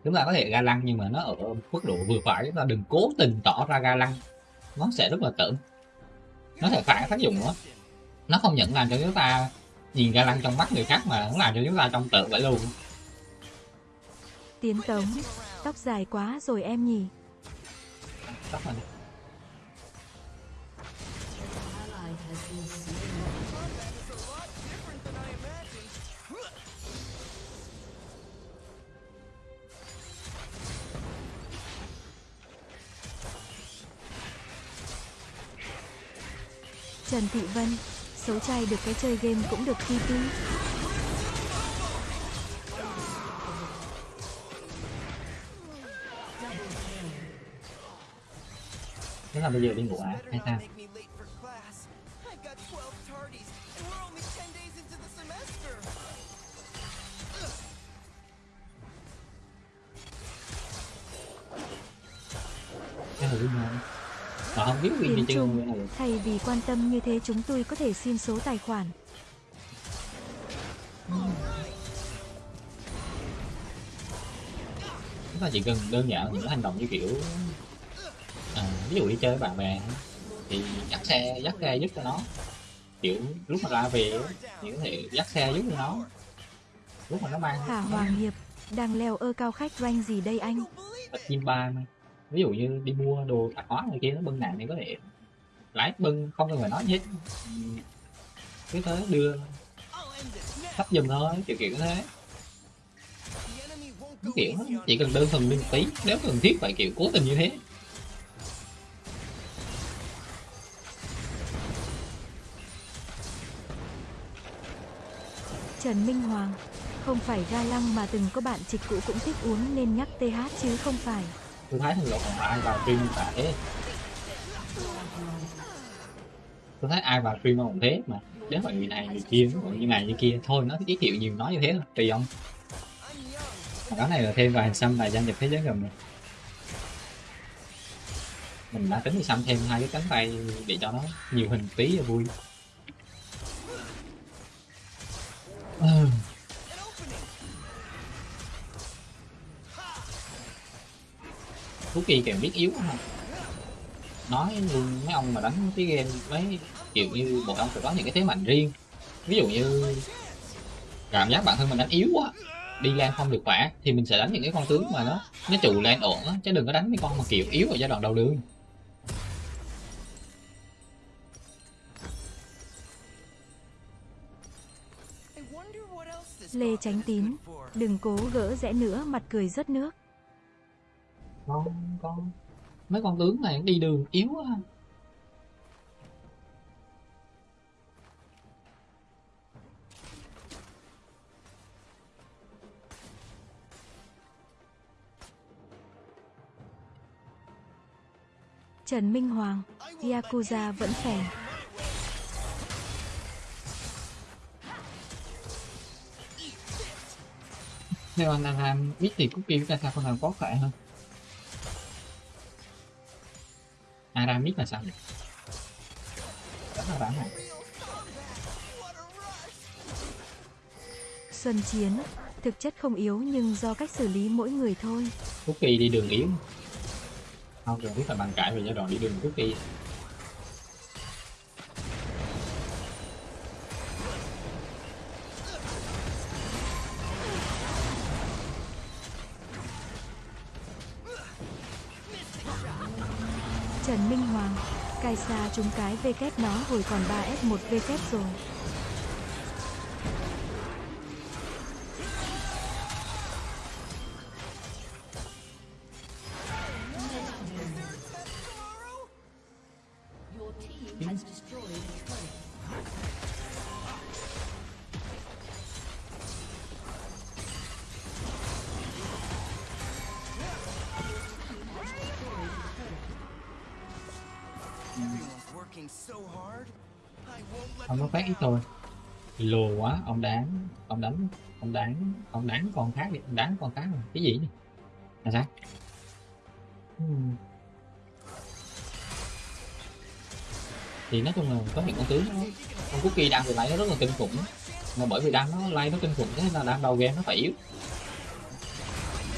chúng ta có thể ga lăng nhưng mà nó ở mức độ vừa phải chúng ta đừng cố tình tỏ ra ga lăng. Nó sẽ rất là tởm. Nó sẽ phản tác dụng đó nó không những làm cho chúng ta nhìn ga lăng trong mắt người khác mà nó làm cho chúng ta trong tự vậy luôn. Tiến Tống, tóc dài quá rồi em nhỉ. tóc này Trần Thị Vân, xấu trai được cái chơi game cũng được TP. thế là bây giờ đi ngủ à hay sao Make me late for class. I've got 12 tardies, and we're only 10 days into the semester. cái này đúng không mà không biết win đi Tiến chơi Trung, cái này thay vì quan tâm như thế chúng tôi có thể xin số tài khoản. chúng ta chỉ cần đơn giản những hành động như kiểu à, ví dụ đi chơi với bạn bè thì dắt xe dắt xe giúp cho nó kiểu lúc mà ra về thì có thể dắt xe giúp cho nó lúc mà nó mang Hà Hoàng Hiệp, đang leo ơ cao khách rank gì đây anh? bật chim ba mà ví dụ như đi mua đồ tạp hóa này kia nó bưng nặng thì có thể lái bưng không cần phải nói gì hết. Cứ thế đưa thấp giùm thôi kiểu kiểu thế. Cái kiểu chỉ cần đơn thuần lên một tí nếu cần thiết phải kiểu cố tình như thế. Trần Minh Hoàng, không phải ga lăng mà từng có bạn trịch cũ cũng thích uống nên nhắc TH chứ không phải tôi thấy thằng lộ còn ai vào stream như thế tôi thấy ai vào stream cũng thế mà. Đến mọi người này, người kia mọi như này như kia. Thôi, nó giới thiệu nhiều nói như thế thôi tùy ông. I'm cái này là thêm vài xăm là gia nhập thế giới gần rồi mình đã tính đi xăm thêm hai cái cánh tay để cho nó nhiều hình tí là vui. Ừ. thú Kỳ càng biết yếu không nói luôn mấy ông mà đánh cái game mấy kiểu như bọn ông phải có những cái thế mạnh riêng. Ví dụ như cảm giác bản thân mình đánh yếu quá đi lan không được khỏe thì mình sẽ đánh những cái con tướng mà nó nó trụ lan ổn á chứ đừng có đánh mấy con mà kiểu yếu ở giai đoạn đầu đường. Lê tránh Tín, đừng cố gỡ rẽ nữa mặt cười rớt nước con con. Mấy con tướng này đi đường yếu quá Trần Minh Hoàng, Yakuza vẫn phèn. nếu anh Aram biết thì cũng kêu ra sao con nào có khỏe hơn Aram biết là sao? Nhỉ rất là đáng này Xuân Chiến, thực chất không yếu nhưng do cách xử lý mỗi người thôi. Kỳ đi đường yếu. Không cần biết là bàn cãi về giai đoạn đi đường Phúc Kỳ Kaisa trúng cái V kép nó hồi còn 3S1 V kép rồi. Lùa quá, ông đáng, ông đánh, ông đáng ông đáng con khác đi, ông đáng con khác rồi. Cái gì này là sao? Hmm. thì nói chung là có những con tướng nó con cookie đang bị lại nó rất là kinh khủng. Mà bởi vì đang nó lay nó kinh khủng, thế nên là đang đầu game nó phải yếu.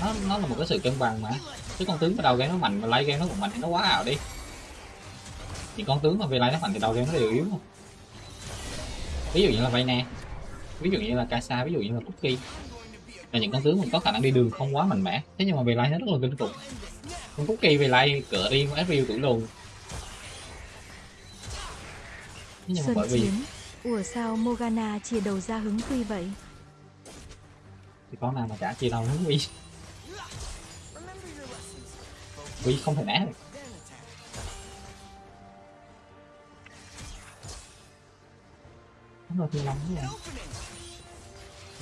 Nó nó là một cái sự cân bằng mà. Chứ con tướng mà đầu game nó mạnh mà lay game nó cũng mạnh thì nó quá ảo đi. Thì con tướng mà về lay nó mạnh thì đầu game nó đều yếu không ví dụ như là Vayne ví dụ như là Kasa ví dụ như là Cookie. Là những con tướng mình có khả năng đi đường không quá mạnh mẽ. Thế nhưng mà về lay nó rất là kinh khủng. Con Cookie về lay cửa đi con FPU tuổi lùn thế nhưng mà bởi vì. Ủa sao Morgana chia đầu ra hứng quy vậy? thì con nào mà chả chia đầu hướng quy. Quy không thể né được nó rồi thế này Opening.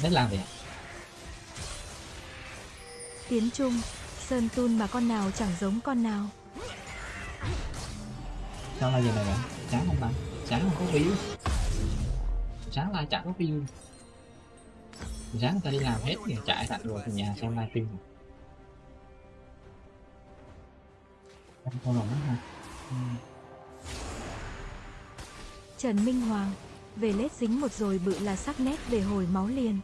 nên làm gì Tiến Trung, Sơn Tun mà con nào chẳng giống con nào. sao là gì này vậy chán không bạn chán không có view sáng lai chả có view sáng người ta đi làm hết thì chạy thẳng rồi từ nhà xem livestream rồi Em rồi đó ha Ừ. Trần Minh Hoàng, về lết dính một rồi bự là sắc nét về hồi máu liền.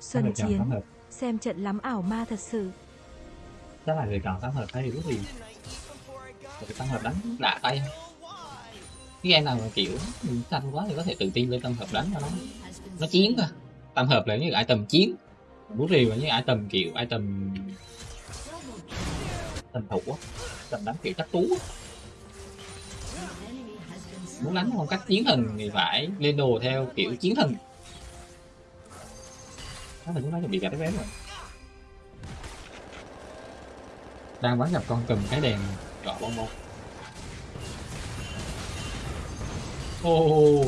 Xuân Chiến, xem trận lắm ảo ma thật sự. chắc là người chọn tám hợp thấy before I got một cái hợp đánh đã tay? Cái game nào mà, kiểu xanh quá thì có thể tự tin lên tam hợp đánh cho nó. Nó chiến cơ tam hợp là những item chiến. Bút rìu là những item, kiểu, item tầm thủ á. Tầm đánh, kiểu, chắc tú á. muốn đánh phong cách chiến thần thì phải lên đồ theo, kiểu, chiến thần. Đó là chúng nó bị gạch cái vé rồi. Đang bắn gặp con cầm cái đèn đỏ bông bông ô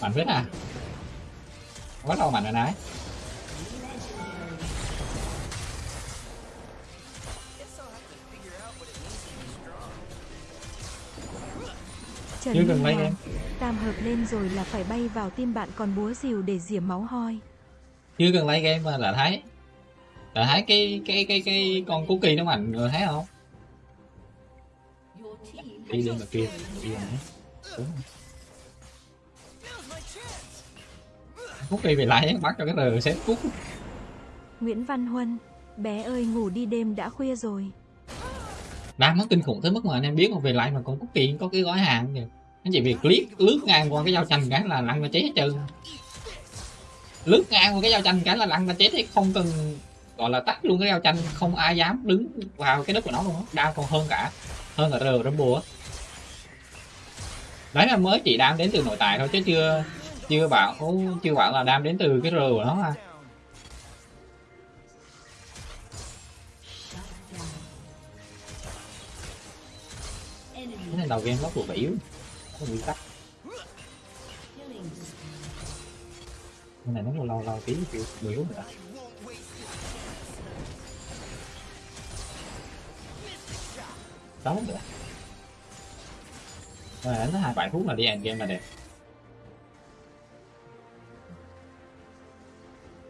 mạnh phết à. Bắt đầu mạnh rồi nãy. Trần cần lấy em. tam hợp lên rồi là phải bay vào tim bạn còn búa rìu để rỉa máu hoi. chưa cần lấy game mà đã thấy. Đã thấy cái cái cái cái con cookie nó mạnh rồi thấy không đi lên mà kia đi lên chance. cookie về lại bắt cho cái rờ xếp cút Nguyễn Văn Huân, bé ơi ngủ đi đêm đã khuya rồi. đang mất kinh khủng tới mức mà anh em biết mà về lại mà con cookie có cái gói hàng kìa. Anh chỉ việc click lướt ngang qua cái dao chanh cái là lăn nó chết hết trơn. Lướt ngang qua cái dao chanh cái là lăn nó chết hết không cần gọi là tắt luôn cái dao chanh không ai dám đứng vào cái đất của nó luôn á. Đau còn hơn cả hơn cả rờ rumble á đấy là mới chỉ đam đến từ nội tại thôi, chứ chưa chưa bảo chưa bảo là đam đến từ cái rờ của nó à cái nên đầu game nó của yếu nó bị tắt. Cái này nó lâu lâu lâu tí kiểu yếu nữa. Đó. nữa rồi đánh hai bảy phút là đi end game là đẹp.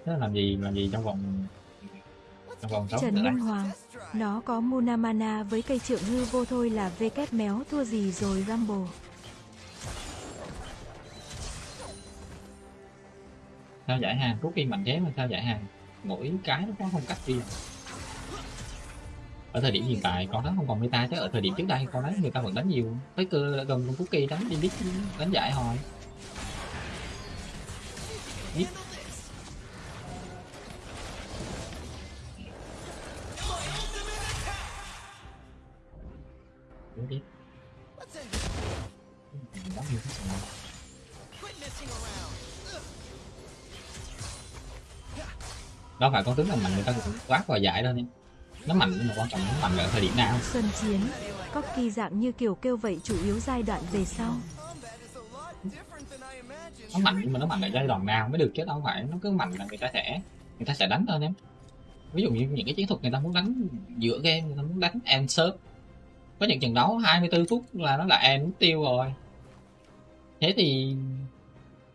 Thế là làm gì làm gì trong vòng trong vòng Trần Minh Hoàng, nó có Munamana với cây trượng hư vô thôi là vê kép méo thua gì rồi Rumble. sao giải hàng? Rút khi mạnh thế mà sao giải hàng? Mỗi cái nó có phong cách riêng ở thời điểm hiện tại con đó không còn meta chứ? Ở thời điểm trước đây con đấy người ta vẫn đánh nhiều. Tới cơ gần con cookie đánh, đi biết đánh giải hồi biết Đúng đánh nhiều cái phải con tướng là mạnh, người ta cũng quát vào giải lên em nó mạnh nhưng mà quan trọng nó mạnh ở thời điểm nào. Xuân Chiến, Có kỳ dạng như kiểu kêu vậy chủ yếu giai đoạn về sau. Nó mạnh nhưng mà nó mạnh ở giai đoạn nào mới được chứ đâu không phải nó cứ mạnh là người ta sẽ người ta sẽ đánh thôi em. Ví dụ như những cái chiến thuật người ta muốn đánh giữa game người ta muốn đánh end sớm có những trận đấu 24 phút là nó là end tiêu rồi. Thế thì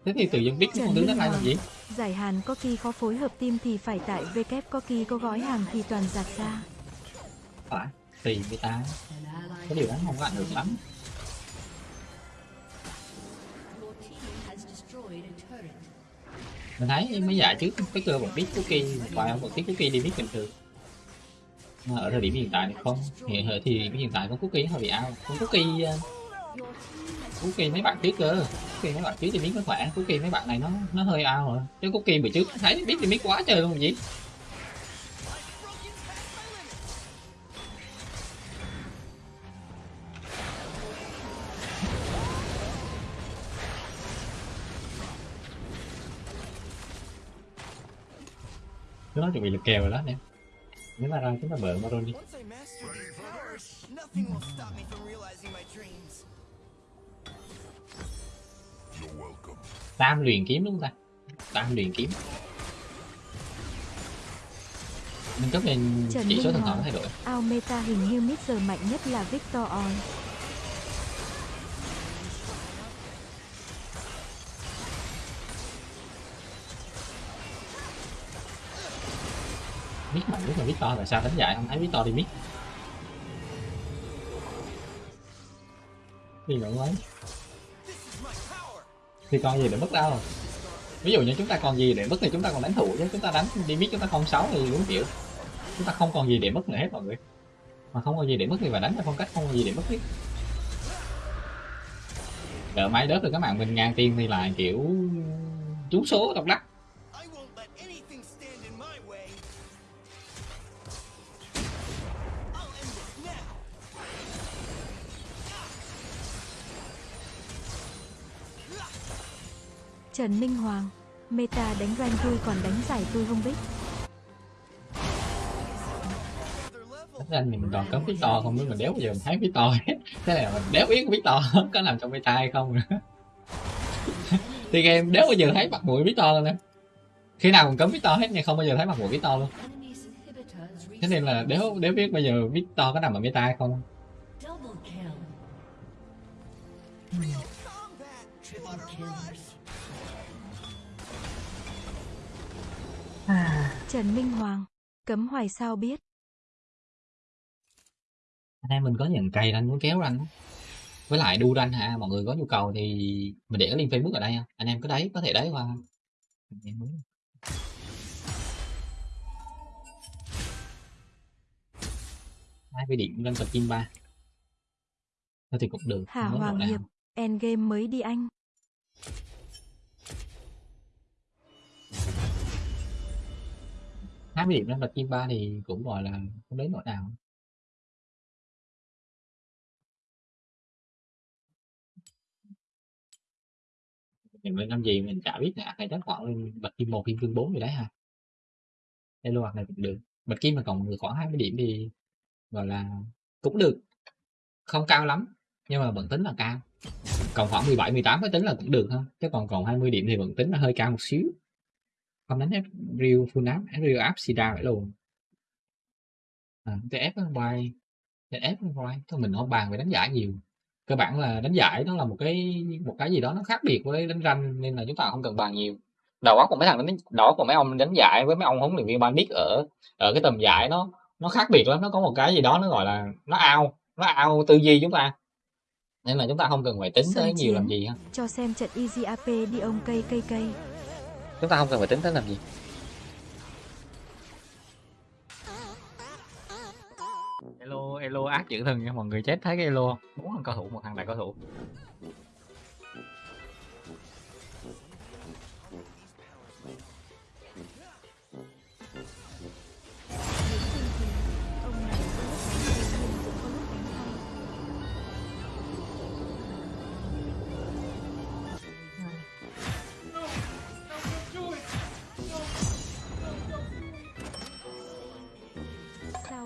thế thì tự dân biết đứng đó Minh lại làm gì? Giải hàn có kỳ khó phối hợp team thì phải tại WK có kỳ có gói hàng thì toàn giạt xa. phải tùy người ta. Cái điều đó không có ảnh hưởng lắm. Mình thấy mấy giải trước cái cơ bọn biết cookie vài ông bọn biết cookie đi biết bình thường. Mà ở thời điểm hiện tại thì không. Hiện ở thì hiện tại con cookie hơi bị ao con cookie cuối kỳ mấy bạn trước cơ. Kỳ mấy bạn trước thì biết nó khỏe kỳ mấy bạn này nó nó hơi ao rồi. Chứ cuối kỳ bữa trước thấy, biết thì biết quá trời luôn gì Chúng nó chuẩn bị lực kèo rồi đó, nè. Nếu mà ra chúng ta bợ Maron đi nothing will stop me from realizing my dreams. Tam luyện kiếm đúng không ta? Tam luyện kiếm. Nâng cấp lên Trần chỉ số thần thoại thay đổi. Ao meta hình như mid giờ mạnh nhất là Victor On. Mít mạnh nhất là Victor tại sao đánh giải không? Thấy Victor đi mít Đi ngưỡng lấy thì còn gì để mất đâu. Ví dụ như chúng ta còn gì để mất thì chúng ta còn đánh thủ chứ, chúng ta đánh đi biết chúng ta không sáu thì đúng kiểu. Chúng ta không còn gì để mất nữa hết mọi người. Mà không còn gì để mất thì phải đánh theo phong cách không còn gì để mất hết. Đợi máy đớp được các bạn mình ngàn tiền thì lại kiểu trúng số độc đắc Trần Minh Hoàng. Meta đánh rank tôi còn đánh giải tôi không biết. Their level. Thật ra thì mình toàn cấm Victor không biết mình đéo bao giờ mình thấy Victor hết thế này là mình đéo biết Victor có nằm trong meta hay không nữa thì game đéo bao giờ thấy mặt mũi Victor luôn em khi nào cũng cấm Victor hết nhưng không bao giờ thấy mặt mũi luôn enemy's inhibitor has thế nên là đéo đéo biết bây giờ Victor có nằm ở meta hay không Trần Minh Hoàng. Cấm hoài sao biết. anh em mình có nhận cày anh muốn kéo anh với lại đu ranh hả mọi người có nhu cầu thì mình để cái link facebook ở đây ha. anh em có đấy có thể đấy qua Anh em muốn. hai mươi điểm lên tập kim ba thôi thì cũng được Hà Hoàng. Hiệp. Endgame mới đi anh. Hai mươi điểm lên tập chim ba thì cũng gọi là không đến nỗi nào. Mình mới năm gì mình chả biết nè hay đánh khoảng lên bạch kim một, kim cương bốn gì đấy ha đây lô hoạt này cũng được. Bạch kim mà còn được khoảng 20 điểm thì gọi là cũng được. Không cao lắm, nhưng mà vẫn tính là cao. Còn khoảng 17 18 mới tính là cũng được ha chứ còn còn 20 điểm thì vẫn tính là hơi cao một xíu không đánh ép real full áp ép real áp xì ra vậy luôn. À, cái ép nó bay cái ép nó bay thôi mình không bàn về đánh giải nhiều. Cơ bản là đánh giải nó là một cái một cái gì đó nó khác biệt với đánh ranh nên là chúng ta không cần bàn nhiều. Đầu óc của mấy thằng đánh óc của mấy ông đánh giải với mấy ông huấn luyện viên ban biết ở ở cái tầm giải nó nó khác biệt lắm. Nó có một cái gì đó nó gọi là nó ao nó ao tư duy chúng ta. Nên là chúng ta không cần phải tính Xuân tới nhiều làm gì ha. Cho xem trận Easy AP đi ông cây cây cây chúng ta không cần phải tính tới làm gì Elo, Elo ác dữ thần nha mọi người chết thấy cái Elo? Bốn thằng cao thủ, một thằng đại cao thủ.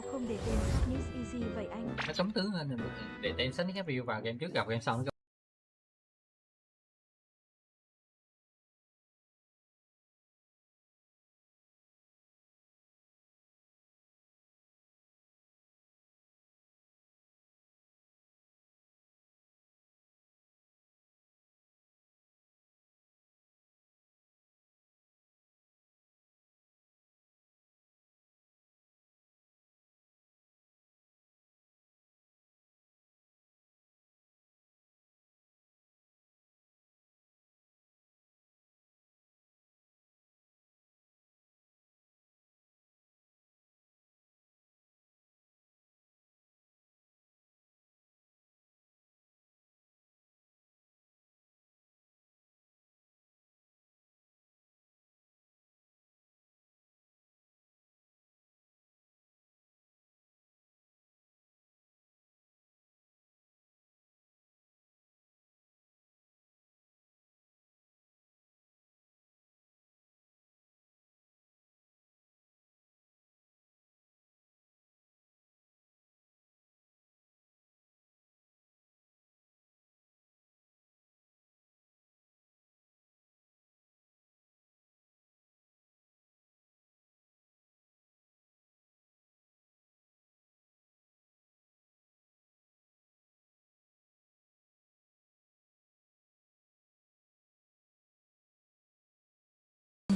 Sao không để tên Miss Easy vậy anh? Nó sống tướng lên để tên sách review vào game trước gặp game sau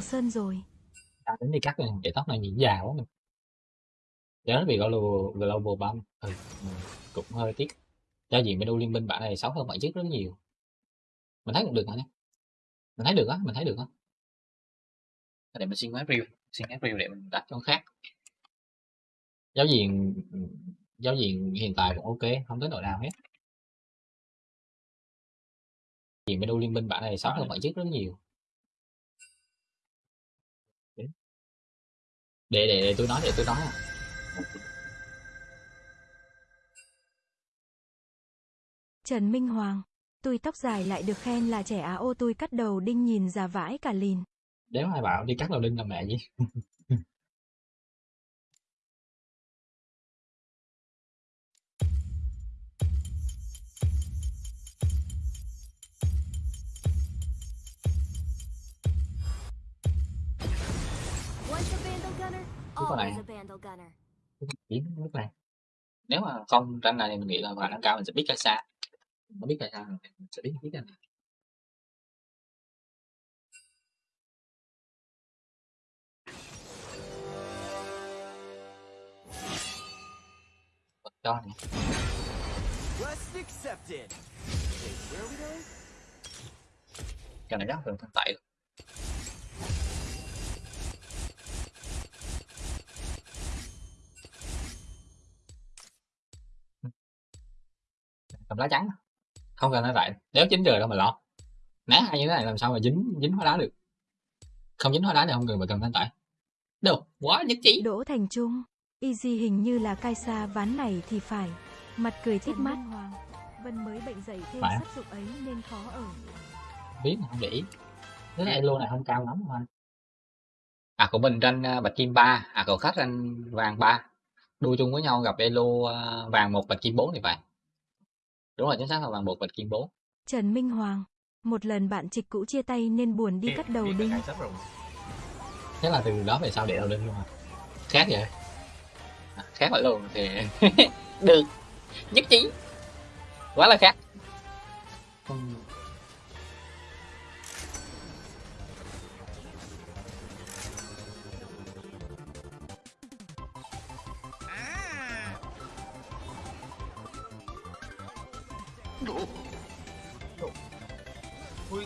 Sơn rồi. à, đến đi cắt này, để tóc này nhìn già quá mình. Nhớ nó bị global global bump. Ừ, ừ, cũng hơi tiếc. Giao gì menu liên minh bản này xấu hơn bản trước rất nhiều. Mình thấy cũng được hả nhé. Mình thấy được á mình thấy được á. Để mình xin cái review xin cái review để mình đặt cho nó khác. Giáo diện giáo diện hiện tại cũng ok không tới nỗi nào hết. Diện menu liên minh bản này xấu hơn bản trước rất nhiều để để, để tôi nói để tôi nói à. Trần Minh Hoàng. Tôi tóc dài lại được khen là trẻ Á ô tôi cắt đầu đinh nhìn già vãi cả lìn. nếu ai bảo đi cắt đầu đinh là mẹ gì Cái con này Vandal Gunner. kiếm nước này nếu mà không tranh này thì mình nghĩ là khả năng cao mình sẽ biết cái xa nó biết cái xa mình sẽ biết biết cái này cho này Quest accepted. Okay, where are we going? cho này rất là thân tẩy lá trắng không cần nói vậy nếu chín trời đâu mà lo ná hay như thế này làm sao mà dính dính hóa đá được không dính hóa đá thì không cần phải cầm thanh tẩy đâu quá nhất trí Đỗ Thành Trung. Easy hình như là cai xa ván này thì phải. Mặt cười thích mắt. Hoàng. Vân mới bệnh dậy thêm Phải. sắc dục ấy nên khó ở. biết mà không để ý cái này elo này không cao lắm thôi à của mình tranh à, bạch kim 3 à cậu khách tranh vàng 3 đua chung với nhau gặp elo à, vàng một bạch kim 4 thì phải đúng rồi chính xác là vàng một bạch kim 4 Trần Minh Hoàng. Một lần bạn trịch cũ chia tay nên buồn đi cắt đầu đinh. thế là từ đó về sau để đầu đinh luôn à? Khác vậy? À, khác vậy luôn thì được. Nhất trí. Quá là khác. Không-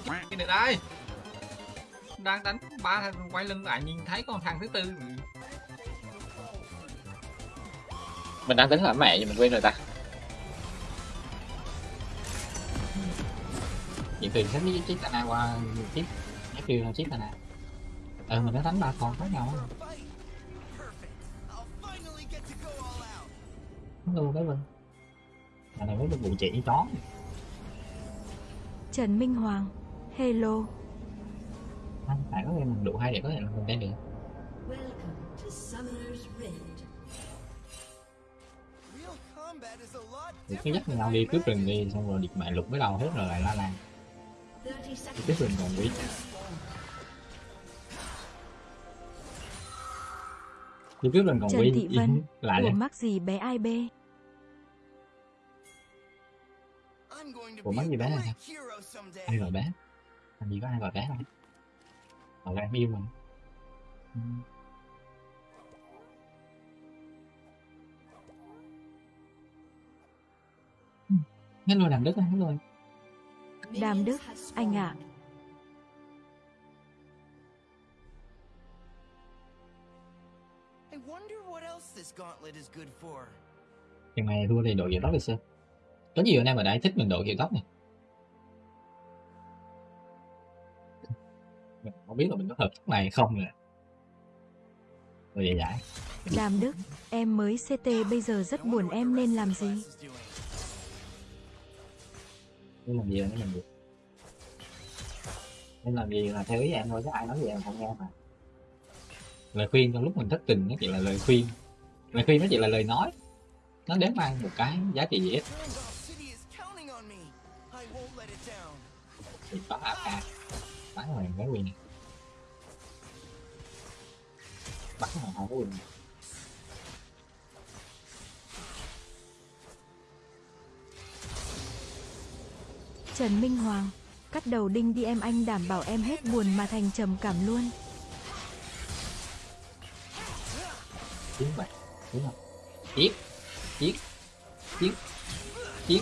cái, cái này đây. Đang đánh ba thằng quay lưng lại nhìn thấy con thằng thứ tư. Mình đang tính là mẹ nhưng mình quên rồi ta. Chị tuyền sẽ biết chiếc tana qua chiếc nhắc kêu là chiếc tana ờ mình đã đánh ba con khác nhau luôn đấy vâng Nhà này mới được vụ chỉ chó. Trần Minh Hoàng. Hello. Anh phải có game đủ hay để có thể làm đen được Welcome to Summoner's Rift. Real combat is a lot thì cứ dắt nhau đi cướp rừng đi xong rồi điệp mẹ lục mới đầu hết rồi lại la lan 30 đi seconds. cướp rừng còn quý đi cướp rừng còn Trần quý Thị Vân, lại Ủa đấy mắc gì bé ai bê? Ủa, mắc gì bé này someday. ai gọi bé làm gì có ai gọi bé đâu gọi em yêu mình Ừ. Ừ. hết luôn làm đất hết luôn Đàm Đức, anh ạ. spawned. I wonder what else this gauntlet is good for. Chừng này thua thì đội kiểu tóc đi xem Có nhiều anh em ở đây thích mình đội kiểu tóc này Mình không biết là mình có hợp tóc này hay không nè. Rồi vậy giải. Đàm Đức, em mới CT bây giờ rất buồn em nên làm gì? Nên làm gì là nên làm gì? Nên làm gì là theo ý em thôi chứ ai nói gì em không nghe mà. Lời khuyên trong lúc mình thất tình nó chỉ là lời khuyên. Lời khuyên nó chỉ là lời nói. Nó đến mang một cái giá trị gì hết. Thì có AK Bắn cái quyền này Bắn cái quyền này Trần Minh Hoàng, cắt đầu đinh đi em anh đảm bảo em hết buồn mà thành trầm cảm luôn. Chiến bạc Đúng không? Giết Giết Giết Giết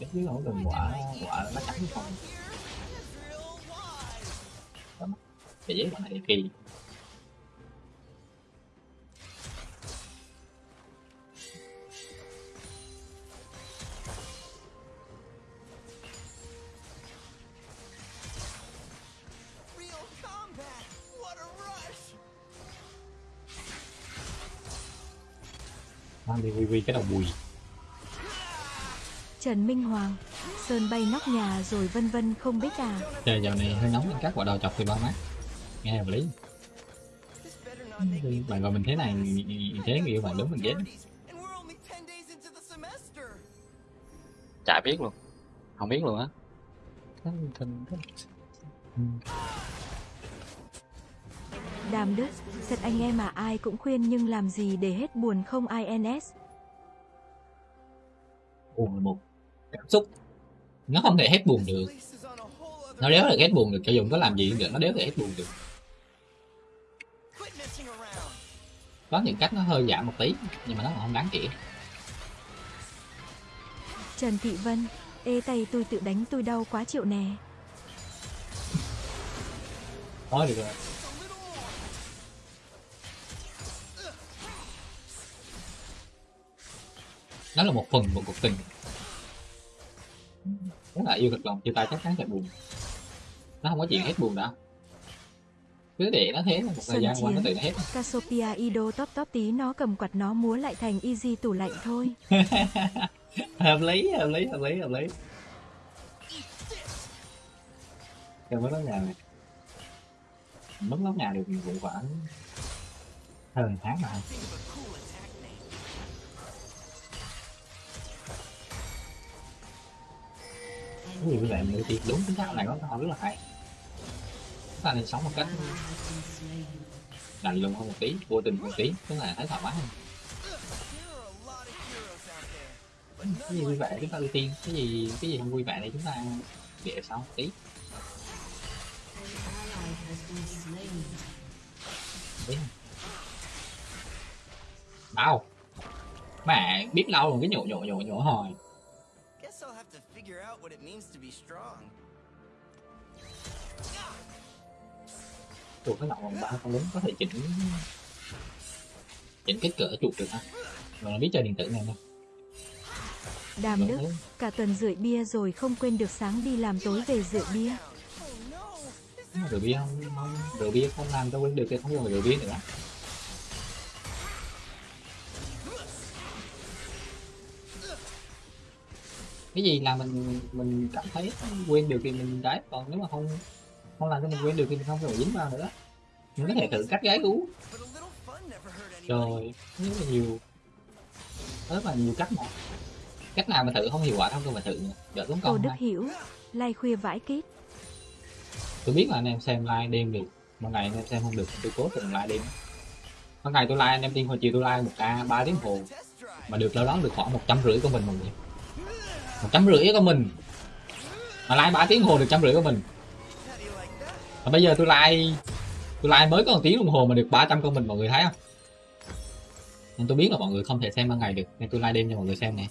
Cái dưới không cần quả quả nó trắng không. Why? Để giấy quả này kỳ. Mang đi quy cái đầu bùi Trần Minh Hoàng, Sơn bay nóc nhà rồi vân vân không biết à. Trời dạo này hơi nóng nên các quả đầu chọc thì bao mát Nghe hợp lý Bạn gọi mình thế này Thế người yêu bạn đúng mình ghét parties, and we're only 10 days into the semester. Chả biết luôn Không biết luôn á Đàm Đức, thật anh em mà ai cũng khuyên nhưng làm gì để hết buồn không INS. Buồn là một cảm xúc Nó không thể hết buồn được Nó đéo thể hết buồn được Cho dù có làm gì cũng được Nó đéo thể hết buồn được. Có những cách nó hơi giảm một tí Nhưng mà nó không đáng kể Trần Thị Vân, ê tay tôi tự đánh tôi đau quá chịu nè. Thôi được rồi. Nó là một phần của cuộc tình Nếu là yêu thật lòng chia tay chắc chắn sẽ buồn. Nó không có chuyện hết buồn đâu. Cứ để nó thế một thời gian qua nó tự nó hết. Cassiopeia Ido top top tí nó cầm quạt nó múa lại thành easy tủ lạnh thôi. hợp lý hợp lý hợp lý hợp lý. Em mất lóc nhà này. Mất lóc nhà được vụ khoảng hơn tháng mà cái gì vậy mình nữ tiên đúng cái xác này có câu rất là hay. Chúng ta nên sống một cách Ally lạnh lùng hơn một tí, vô tình một tí, tức là thấy thoải mái hơn. Cái gì vui vẻ chúng ta ưu tiên, cái gì cái gì không vui vẻ thì chúng ta để sau một tí. Tí bao. Mẹ, biết lâu rồi, cái nhổ nhổ nhổ nhổ hồi out what it means to be strong. chuột cái nọng vòng ba con lính có thể chỉnh chỉnh kích cỡ chuột được ha mà nó biết chơi điện tử này nè Đàm Đức, cả tuần rưỡi bia rồi không quên được sáng đi làm tối về rượu bia. Rượu bia không, không rượu bia không làm cho quên được thì không dùng rượu bia nữa cái gì là mình mình cảm thấy quên được thì mình đấy còn nếu mà không không làm cho mình quên được thì mình không phải dính vào nữa. Mình có thể thử cắt gái cú rồi rất là nhiều rất là nhiều cách mà cách nào mà thử không hiệu quả không tôi mà thử đỡ tốn Tô công Đức. Hiểu, lai khuya vãi kít. tôi biết là anh em xem live đêm được một ngày anh em xem không được tôi cố tình live đêm. Một ngày tôi live anh em tin hồi chiều tôi live một ca ba tiếng hồ. Mà được đâu đó được khoảng một trăm rưỡi của mình mọi người một trăm rưỡi của mình. Mà live ba tiếng hồ được trăm rưỡi của mình. Like mà bây giờ tôi like tôi like mới có một tiếng đồng hồ mà được 300 con mình mọi người thấy không? Nên tôi biết là mọi người không thể xem ban ngày được nên tôi like đêm cho mọi người xem nè.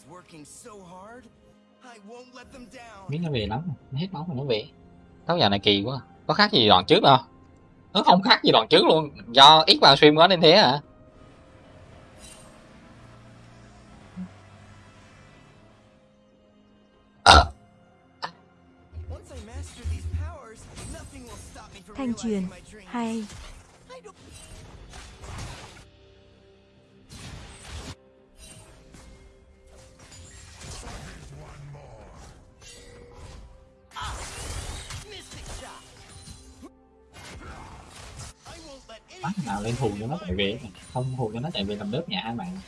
Biết nó về lắm nó hết máu mà nó về. Táo giờ này kỳ quá. Có khác gì đoạn trước đâu? Nó không khác gì đoạn trước luôn. Do ít vào stream quá nên thế hả Once shot. I won't let bắt anything nào lên hù cho nó chạy về. Không hù cho nó chạy về làm đớp nhà hai bạn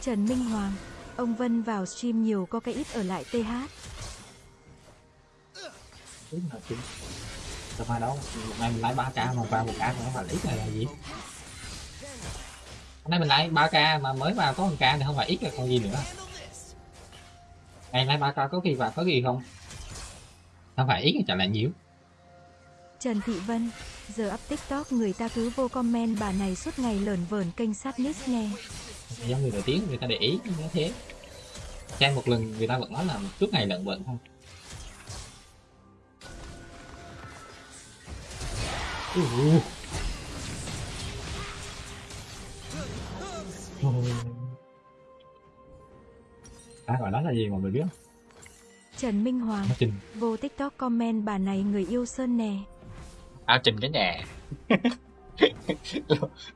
Trần Minh Hoàng, ông Vân vào stream nhiều có cái ít ở lại TH. đúng là chứ sao mai đâu? Hôm nay mình lấy 3 k mà vào một k thì nó phải ít này là gì? Hôm nay mình lấy 3 k mà mới vào có 1k thì không phải ít là còn gì nữa. Ngày lấy 3 k có khi vào có gì không? Không phải ít là trả lại nhiều. Trần Thị Vân, giờ up TikTok người ta cứ vô comment bà này suốt ngày lởn vởn kênh sát nít nghe. giống người nổi tiếng người ta để ý như thế xem một lần người ta vẫn nói là suốt ngày lợn thôi Uh. Ôi. À, gọi đó là gì mọi người biết không? Trần Minh Hoàng, vô TikTok comment bà này người yêu Sơn nè. Áo trình cái nhà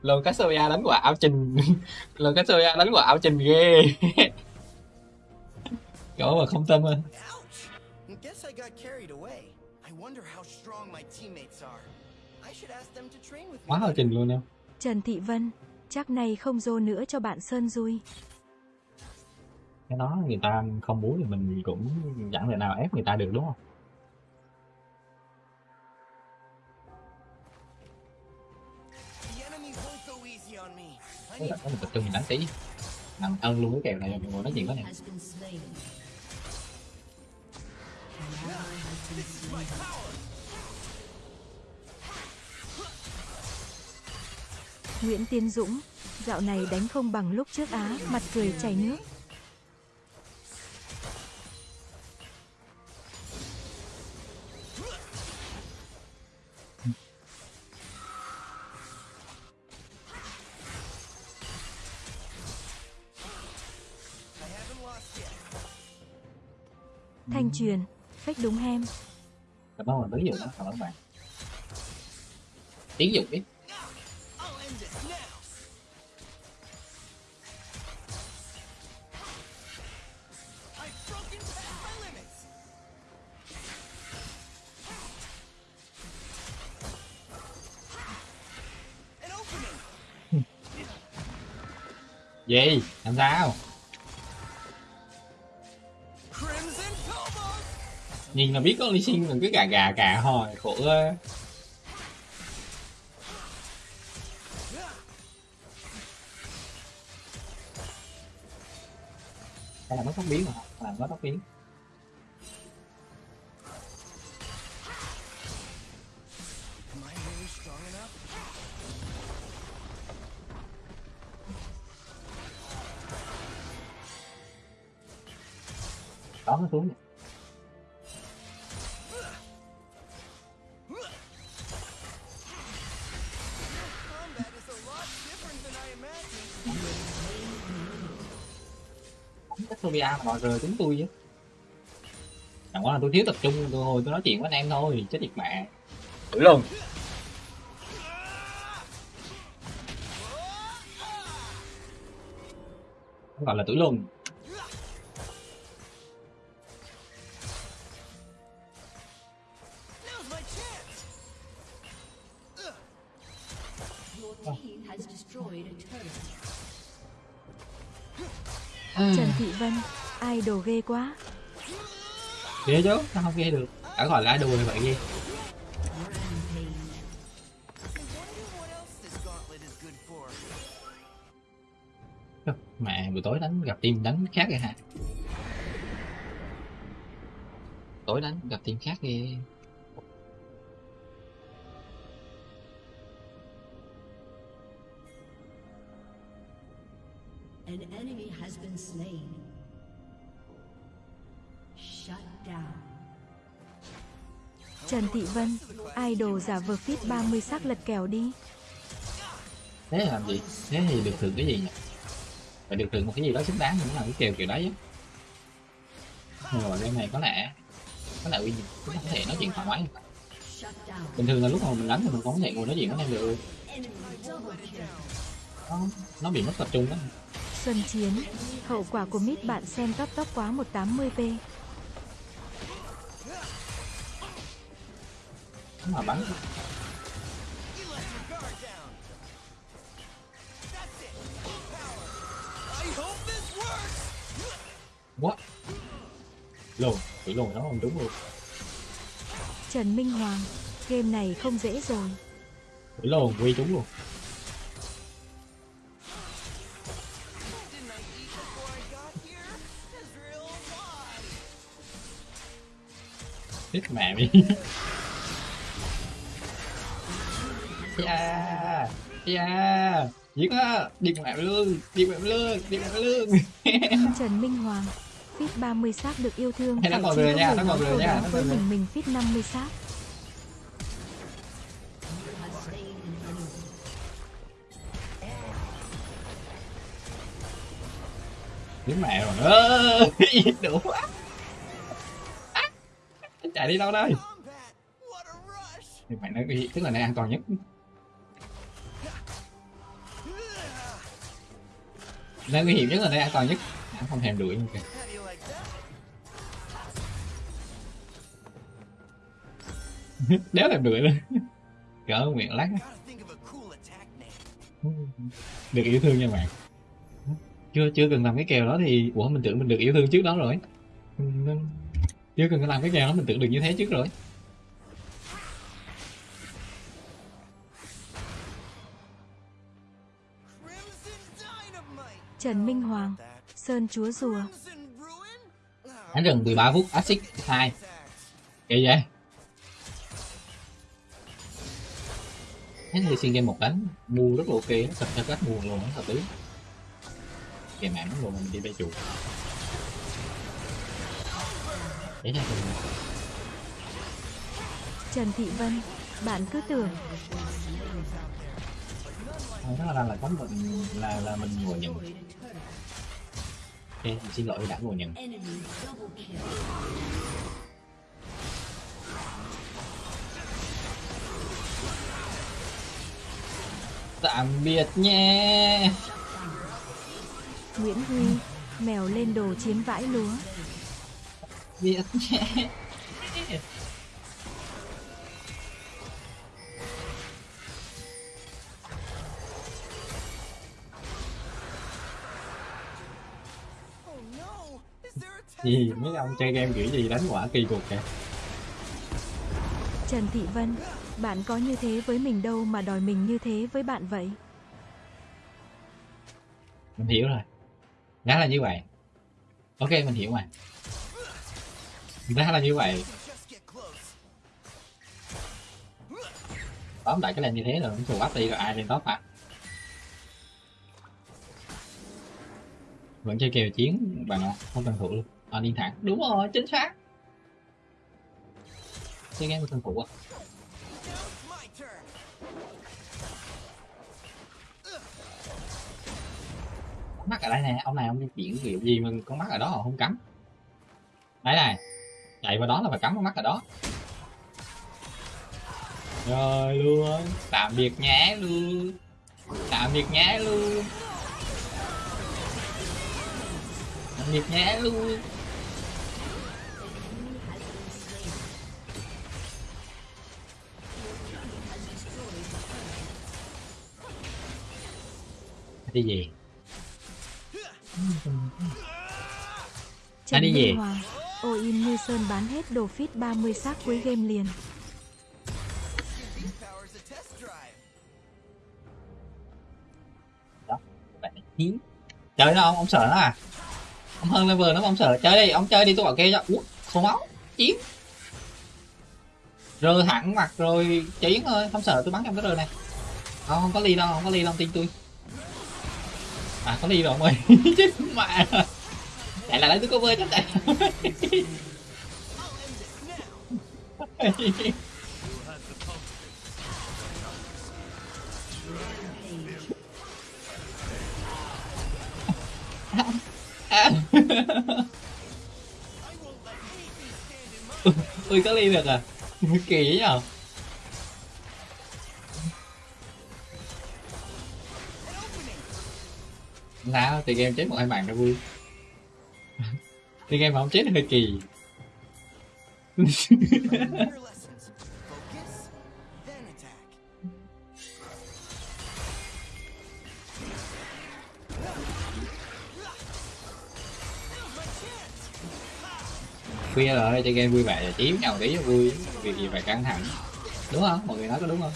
lô Cassiopeia đánh quả áo trình lô Cassiopeia đánh quả áo trình ghê chỗ mà không tâm ơi Ouch! Guess I got carried away. I wonder how strong my teammates are. I should ask them to train with me. quá hao trình luôn em Trần Thị Vân, chắc này không dô nữa cho bạn Sơn vui. cái đó người ta không muốn thì mình cũng chẳng thể nào ép người ta được đúng không I có một tập trung mình đánh tí nằm ân luôn cái kèo này mọi ngồi nói chuyện với này Nguyễn Tiến Dũng, dạo này đánh không bằng lúc trước á, mặt cười chảy nước. Thanh truyền, phách đúng hem. cái đó là ví dụ đó các bạn. Tiến dụng đi. Gì? Làm sao nhìn là biết có đi sinh mình cứ gà gà gà hồi khổ ơi đây là mất tóc biến mà là mất tóc biến. Sophia mà đòi rời chúng tôi chứ. Chẳng qua là tôi thiếu tập trung tôi hồi tôi nói chuyện với anh em thôi chết thiệt mẹ. Thử luôn. Gọi là tử luôn đồ ghê quá. ghê chứ sao không ghê được đã gọi là idol vậy gì? Mà mẹ buổi tối đánh gặp team đánh khác rồi hả tối đánh gặp team khác ghê Vân, idol giả vờ fit 30 sắc lật kèo đi. thế là làm gì? Thế thì được thưởng cái gì nhỉ? Phải được thưởng một cái gì đó xứng đáng mới làm cái kèo kiểu đấy chứ. Mà game này có lẽ có lẽ chúng ta có thể nói chuyện thoải mái. Bình thường là lúc mà mình đánh thì mình không có thể ngồi nói chuyện với em được. Nó, nó bị mất tập trung đó. Xuân Chiến, hậu quả của mít bạn xem tóc tóc quá 180p. This works. what lùn bị lùn nó không đúng luôn Trần Minh Hoàng, game này không dễ rồi. bị lùn quy trúng luôn Didn't I eat yeah. Yeah. Giết á. Đi mẹ lương. Đi mẹ lương. Đi mẹ lương. Trần Minh Hoàng, fit 30 xác được yêu thương. Hay nó còn lừa có nha, người nó còn lừa nha, với mình mình fit 50 xác. Giết mẹ rồi ơ đủ quá. Chạy đi đâu đây? Thì mày nói tức là nơi an toàn nhất nơi nguy hiểm nhất là nơi an toàn nhất. Hắn không thèm đuổi như kìa. Đéo thèm đuổi luôn. Cỡ nguyện lắc được yêu thương nha bạn. Chưa chưa cần làm cái kèo đó thì, ủa, mình tưởng mình được yêu thương trước đó rồi. Chưa cần làm cái kèo đó, mình tưởng được như thế trước rồi. Trần Minh Hoàng. Sơn Chúa Rùa. Đánh rừng 13 phút axit 2 thanks. kệ vậy thế thì xin game một đánh mua rất là ok nó thật theo cách mua luôn nó hợp lý kèm mạng nó luôn mình đi bay chuột để ra thì Trần Thị Vân, bạn cứ tưởng thôi nó là là có mình là là mình ngồi nhận ok mình xin lỗi đã ngồi nhận tạm biệt nha Nguyễn Huy, mèo lên đồ chiếm vãi lúa. biệt nha gì? Mấy ông chơi game kiểu gì đánh quả kỳ cục kìa Trần Thị Vân, bạn có như thế với mình đâu mà đòi mình như thế với bạn vậy? mình hiểu rồi. Ra là như vậy. Ok mình hiểu mà ra là như vậy. Tóm lại cái lane như thế rồi nó bắp đi rồi ai lên top à? Vẫn chơi kèo chiến bạn ạ. Không cần thủ luôn à, đi thẳng đúng rồi chính xác. Chơi game của thần phụ. Có mắt ở đây nè ông này ông chuyển kiểu gì mà con mắt ở đó họ không cắm? Đấy này chạy vào đó là phải cắm con mắt ở đó. Rồi luôn tạm biệt nhé luôn tạm biệt nhé luôn. Tạm biệt nhé luôn đi về Trần đi về. Hoàng. Ôi in như Sơn bán hết đồ fit 30 xác cuối game liền. Drive. bạn hiếm chơi nó ông ông sợ nó à ông hơn level nó ông sợ chơi đi ông chơi đi tôi bảo kê cho út số máu chiến rơi thẳng mặt rồi chiến thôi không sợ tôi bắn trong cái rơi này không không có ly đâu không có ly đâu tin tôi à có đi rồi ơi chết mẹ. Lại là lấy tôi cover chắc tại ui có ly được à? Kỳ ấy nhở? Sao thì game chết một hai bạn nó vui. Thì game mà không chết hơi kỳ. Khuya rồi chơi game vui vẻ và chiếm nhau tí cho vui. Việc gì phải căng thẳng. Đúng không? Mọi người nói có đúng không?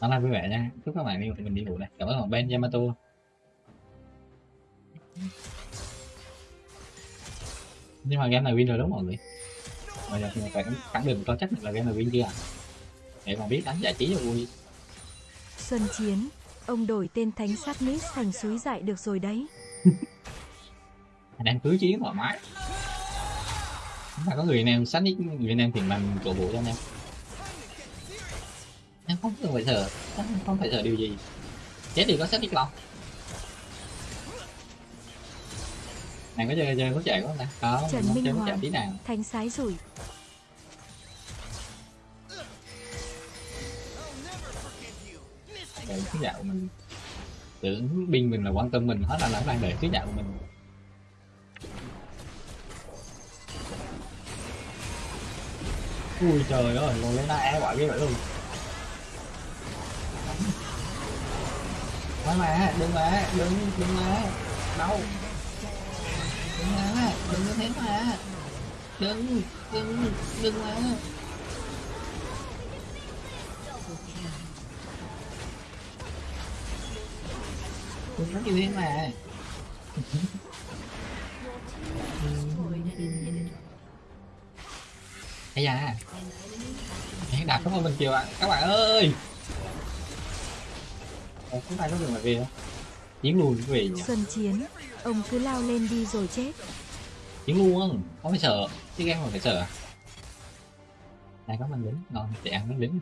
Đó là vui vẻ nha chúc các bạn đi mình đi ngủ này cảm ơn bạn Ben Yamato nhưng mà game này win rồi đúng không mọi người bây giờ mình phải khẳng định có chắc là game này win chưa à? để mà biết đánh giải trí cho vui Xuân Chiến. Ông đổi tên thánh sát Nis thành suối dại được rồi đấy. em cứ chiến thoải mái mà có người anh em sách nick người em thì mình cổ vũ cho anh em em không cần phải sợ em không phải sợ điều gì. Chết thì có sách nick lòng này có chơi chơi có chạy không ta? Có Trần không Minh Hoàng. chạy tí nào. Thánh sái rủi. để thứ dạo mình tưởng binh mình là quan tâm mình hết là nó đang để thứ dạo mình. Ui trời ơi ngồi lên e quả ghê vậy luôn Nói mà, đừng mà, đừng, đừng mà Đâu? Đừng mà, đừng như thế mà Đừng, đừng, đừng mà Đừng nói như thế mà Ây da. Hẹn đạp xuống mình chiều ạ Các bạn ơi. Ồ, chúng ta có đường mà về không? Chiến luôn về nhỉ? Xuân Chiến. Ông cứ lao lên đi rồi chết. Chiến luôn, không phải sợ Chứ game mà phải sợ? Này có mình lính, ngon, để ăn nó lính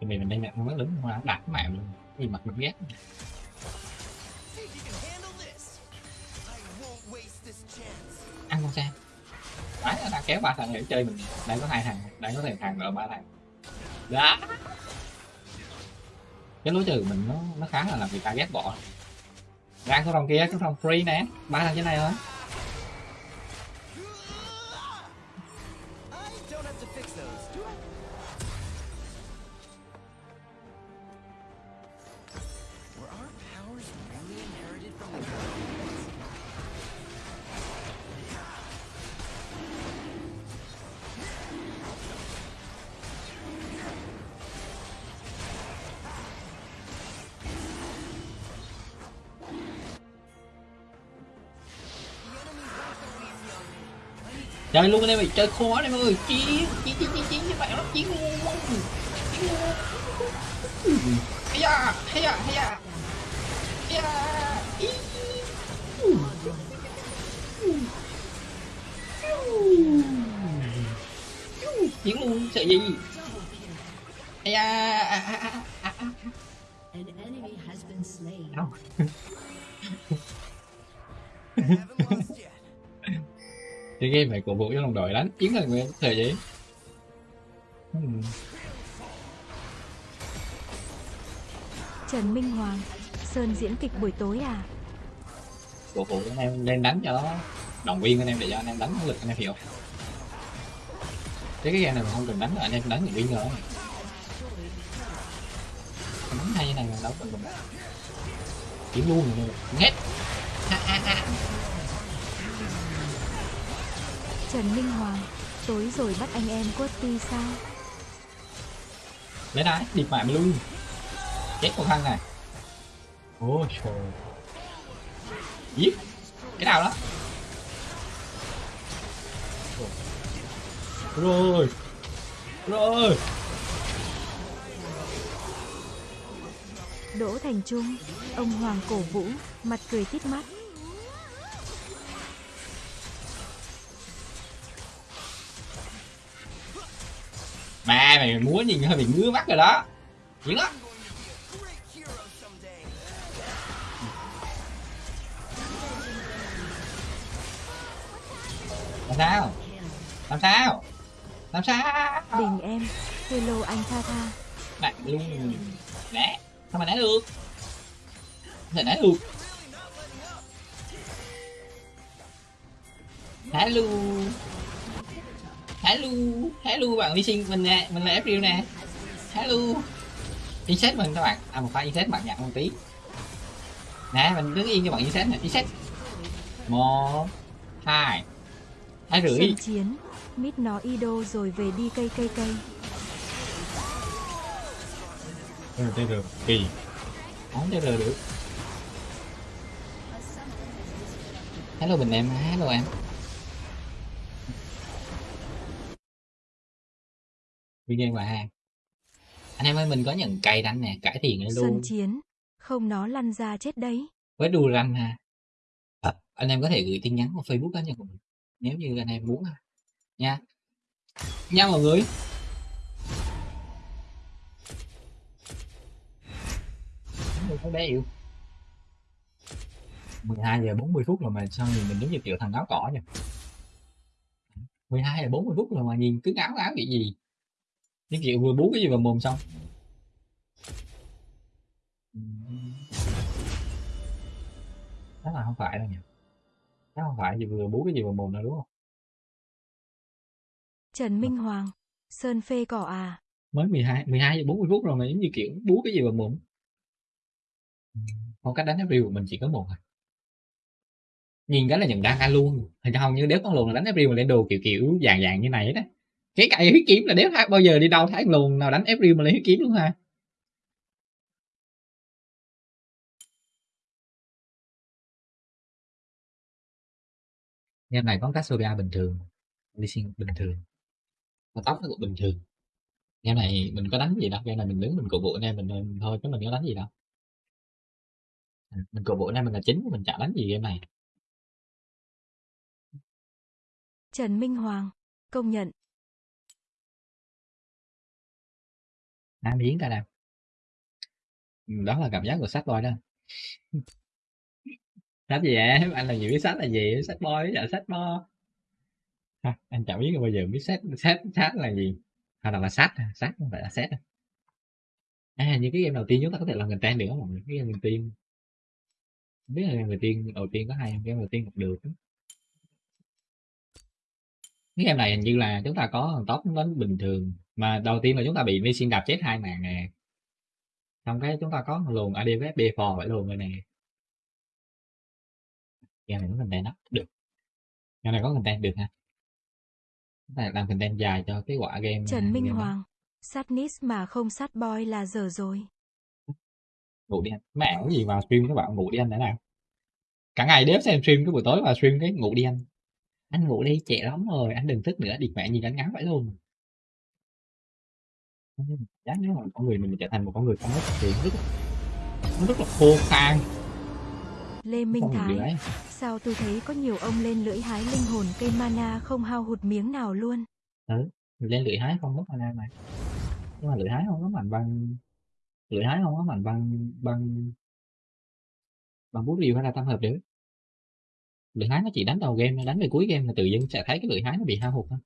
Thì mình mình đang đặt nó lính, mà đặt cái mạng luôn Gì mặt mình ghét. Ăn con xem Đấy, nó đang kéo ba thằng để chơi mình Đang có hai thằng, đang có thể thằng ở ba thằng đó Cái lối trừ mình nó nó khá là làm người ta ghét bỏ. Ra số phòng kia, số phòng free nè. Ba thằng trên này thôi. Chơi luôn anh em ơi chơi khó anh em ơi. Chiến chiến chiến chiến chiến các bạn nó chiến luôn chiến luôn hay da hay da hay da hay da chiến luôn sợ gì? Hay da à, à, à, à, à. An enemy has been slain. cái game này cổ vũ cho đồng đội đánh. Chiến là người sợ gì Hmm. Trần Minh Hoàng. Sơn diễn kịch buổi tối à? cổ vũ anh em lên đánh cho nó. Động viên anh em để cho anh em đánh lực anh em hiểu. Chứ cái game này mình không cần đánh anh em đánh động viên rồi. Đánh hay như này mà đâu cần. Mình kiếm luôn rồi. Hết Trần Minh Hoàng, tối rồi bắt anh em quất ti sao? lấy đá điệp mại mà luôn chết con thằng này. Ôi trời. Giết. Cái nào đó? Rồi. Rồi. Đỗ Thành Trung, ông Hoàng cổ vũ, mặt cười tít mắt. Mà mày múa nhìn hơi bị ngứa mắt rồi đó. Dữ lắm. Làm sao? Làm sao? Làm sao? Đình em, hello anh Tha Tha. bạn luôn. Né sao mà né được? Không thể được? Hello hello hello bạn đi sinh mình nè mình là April nè. Hello. Insert mình các bạn. À một pha insert bạn nhận một tí. Nè mình đứng yên cho bạn insert nè insert một hai hai rưỡi. Sân chiến, mít nó ido rồi về đi cây cây cây. Ừ, TR kỳ. Không TR được. Hello bình em. Hello em video và hàng anh em ơi mình có nhận cày đánh nè cải thiện đây Sân luôn. chiến, không nó lăn ra chết đấy. với đu ranh ha. À, anh em có thể gửi tin nhắn vào facebook cá nhân của mình nếu như anh em muốn ha. Nha. Nha mọi người. Có bé yêu. 12 giờ 40 phút rồi mà sao nhìn mình giống như kiểu thằng áo cỏ nhỉ? 12 giờ 40 phút rồi mà nhìn cứ áo áo cái gì như kiểu vừa bú cái gì vào mồm xong. Chắc là không phải đâu nhỉ. Chắc không phải gì vừa bú cái gì vào mồm đâu đúng không? Trần Minh Hoàng, Sơn phê cỏ à. mới 12 12 giờ 40 phút rồi mà giống như kiểu bú cái gì vào mồm. Phong cách đánh review của mình chỉ có một thôi. Nhìn cái là nhận đăng luôn. Không như đéo con luồn là đánh review mà lên đồ kiểu kiểu dạng dạng như này đó cái cậy huyết kiếm là đéo thấy bao giờ đi đâu thấy luồn nào đánh review mà lấy huyết kiếm luôn ha Game này có Cassiopeia bình thường Lee Sin bình thường. Và tóc nó cũng bình thường. Game này mình có đánh gì đâu Game này mình đứng mình cổ vũ anh em mình mình thôi chứ mình có đánh gì đâu. À, mình cổ vũ anh em mình là chính mình chả đánh gì game này. Trần Minh Hoàng, công nhận. Nam Yến ta nào. Ừ, đó là cảm giác của sách boy đó. Sách gì em anh là gì biết sách là gì? Sách boy với sách bo à, anh chẳng biết bao giờ biết sách, sách, sách là gì. Hay là là sách, sách không phải là sách. à như cái game đầu tiên chúng ta có thể làm content được không? Cái game đầu tiên. Không biết là game đầu tiên đầu tiên có hai game đầu tiên học được cái game này hình như là chúng ta có top đến bình thường mà đầu tiên là chúng ta bị Lee Sin đạp chết hai mạng nè. Xong cái chúng ta có luồng ADF B4 phải luồng rồi nè. Game này có content đó được. Game này có content được ha. Chúng ta làm content dài cho cái quả game Trần Minh game đó. Hoàng, sát nis mà không sát boy là dở rồi. ngủ đi anh. Mẹ cái gì vào stream các bạn ngủ đi anh thế nào? Cả ngày đếm xem stream cái buổi tối vào stream cái ngủ đi anh anh ngủ đi trễ lắm rồi anh đừng thức nữa địt mẹ nhìn anh ngắn vậy luôn. Chắc nếu mà con người mình trở thành một con người không có thì rất nó rất là khô khan. Lê Minh Thái, sao tôi thấy có nhiều ông lên lưỡi hái linh hồn cây mana không hao hụt miếng nào luôn. lên lưỡi hái không mất mana mà. Nhưng mà lưỡi hái không có mạnh bằng lưỡi hái không có mạnh bằng bằng bằng bút rìu hay là tam hợp được lưỡi hái nó chỉ đánh đầu game đánh về cuối game là tự dưng sẽ thấy cái lưỡi hái nó bị hao hụt thôi.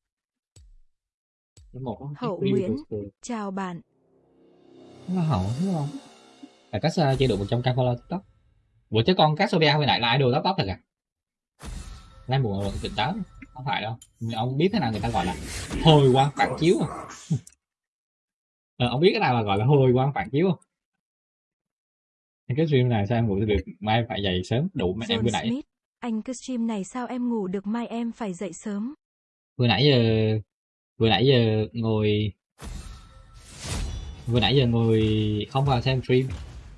Một Hậu Nguyễn. Chào bạn, nó hậu đúng không? Là cách uh, chế độ 100 k follow tiktok. Ủa chứ con Cassiopeia hồi nãy là idol top top thật à? Lai mùa tỉnh táo không phải đâu. Ông biết thế nào người ta gọi là hồi quang phản chiếu không? Ờ, ông biết cái nào là gọi là hồi quang phản chiếu không? Cái stream này sao em ngủ được mai phải dậy sớm đủ mà em vừa nãy. Smith, anh cứ stream này sao em ngủ được mai em phải dậy sớm. vừa nãy giờ vừa nãy giờ ngồi vừa nãy giờ ngồi không vào xem stream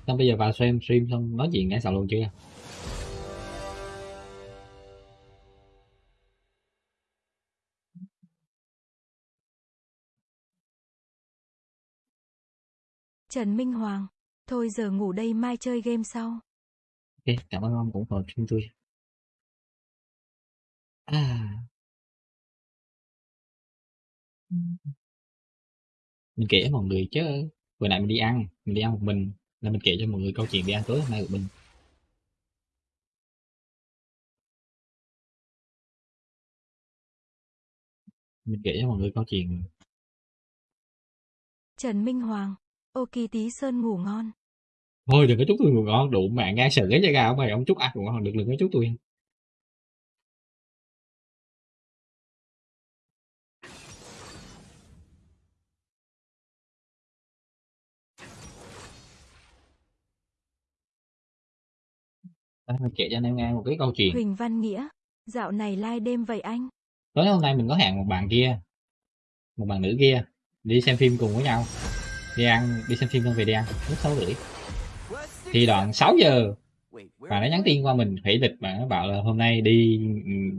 xong bây giờ vào xem stream xong nói chuyện nghe sợ luôn chưa Trần Minh Hoàng, thôi giờ ngủ đây mai chơi game sau. ok cảm ơn ông ủng hộ stream tôi à. Mình kể cho mọi người chứ. Vừa nãy mình đi ăn mình đi ăn một mình là mình kể cho mọi người câu chuyện đi ăn tối hôm nay của mình. Mình kể cho mọi người câu chuyện. Trần Minh Hoàng, ô kỳ tí sơn ngủ ngon. thôi đừng có chúc tôi ngủ ngon đủ mạng ngay sợ cái da gà của mày ông chúc ăn ngủ ngon được đừng có chúc tôi Mình kể cho anh em nghe một cái câu chuyện. Huỳnh Văn Nghĩa, dạo này lai đêm vậy anh. tối hôm nay mình có hẹn một bạn kia một bạn nữ kia đi xem phim cùng với nhau. Đi ăn đi xem phim xong về đi ăn lúc sáu rưỡi. Thì đoạn 6 giờ bạn ấy nhắn tin qua mình hủy lịch bạn ấy bảo là hôm nay đi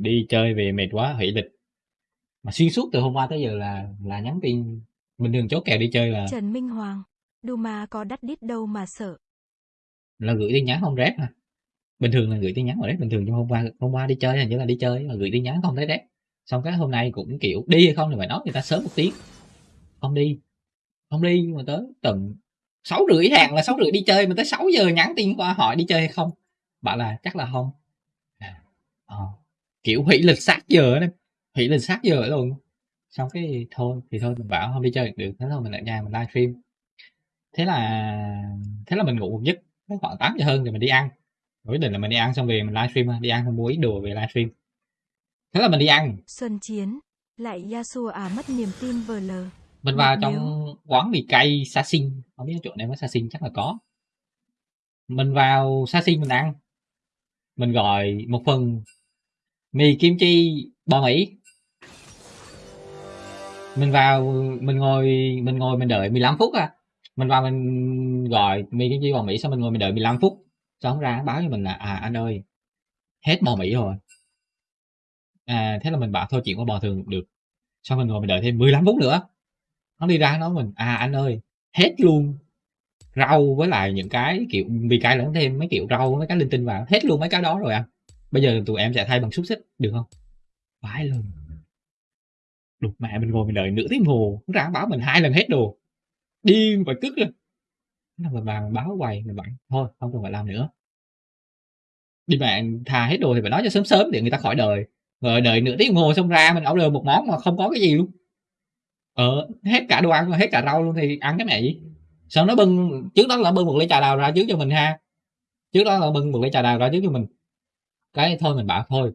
đi chơi về mệt quá hủy lịch. Mà xuyên suốt từ hôm qua tới giờ là là nhắn tin. Bình thường chốt kèo đi chơi là Trần Minh Hoàng, Duma có đắt đít đâu mà sợ. là gửi tin nhắn không rep mà bình thường là gửi tin nhắn mà đấy bình thường nhưng hôm qua hôm qua đi chơi hình như là đi chơi mà gửi tin nhắn không thấy đấy. Xong cái hôm nay cũng kiểu đi hay không thì phải nói người ta sớm một tiếng. Không đi không đi nhưng mà tới tận sáu rưỡi hàng là sáu rưỡi đi chơi mà tới 6 giờ nhắn tin qua hỏi đi chơi hay không. Bảo là chắc là không. À, ờ, kiểu hủy lịch sát giờ đấy hủy lịch sát giờ luôn. Xong cái thôi thì thôi mình bảo không đi chơi được thế thôi mình ở nhà mình livestream. Thế là thế là mình ngủ một giấc khoảng 8 giờ hơn thì mình đi ăn quyết định là mình đi ăn xong về mình livestream đi ăn xong mua ít đồ về livestream. Thế là mình đi ăn. Xuân Chiến, lại Yasuo à mất niềm tin vờ lờ. mình vào trong quán mì cay sa sinh. Không biết chỗ này có sa sinh chắc là có. Mình vào sa sinh mình ăn. Mình gọi một phần mì kim chi bò mỹ. Mình vào mình ngồi mình ngồi mình đợi 15 phút à. Mình vào mình gọi mì kim chi bò mỹ xong mình ngồi mình đợi 15 phút xong ra báo cho mình là à anh ơi, hết bò mỹ rồi. À thế là mình bảo, thôi, chuyện qua bò thường được. Xong mình ngồi mình đợi thêm 15 phút nữa. Nó đi ra nói mình à anh ơi, hết luôn, rau với lại những cái kiểu, vì cái lẫn thêm mấy kiểu rau mấy cái linh tinh vào, hết luôn mấy cái đó rồi anh bây giờ tụi em sẽ thay bằng xúc xích, được không? Phải lần đục mẹ mình ngồi mình đợi nửa tiếng hồ, nó ra báo mình hai lần hết đồ. Điên và cứt rồi là mình bạn báo quầy mình bạn thôi, không cần phải làm nữa. Đi bạn thà hết đồ thì phải nói cho sớm sớm để người ta khỏi đời. rồi đợi nửa tiếng ngồi xong ra mình order một món mà không có cái gì luôn. Ờ hết cả đồ ăn hết cả rau luôn thì ăn cái mẹ gì? Sao nó bưng, trước đó là bưng một ly trà đào ra trước cho mình ha. Trước đó là bưng một ly trà đào ra trước cho mình. Cái thôi mình bảo thôi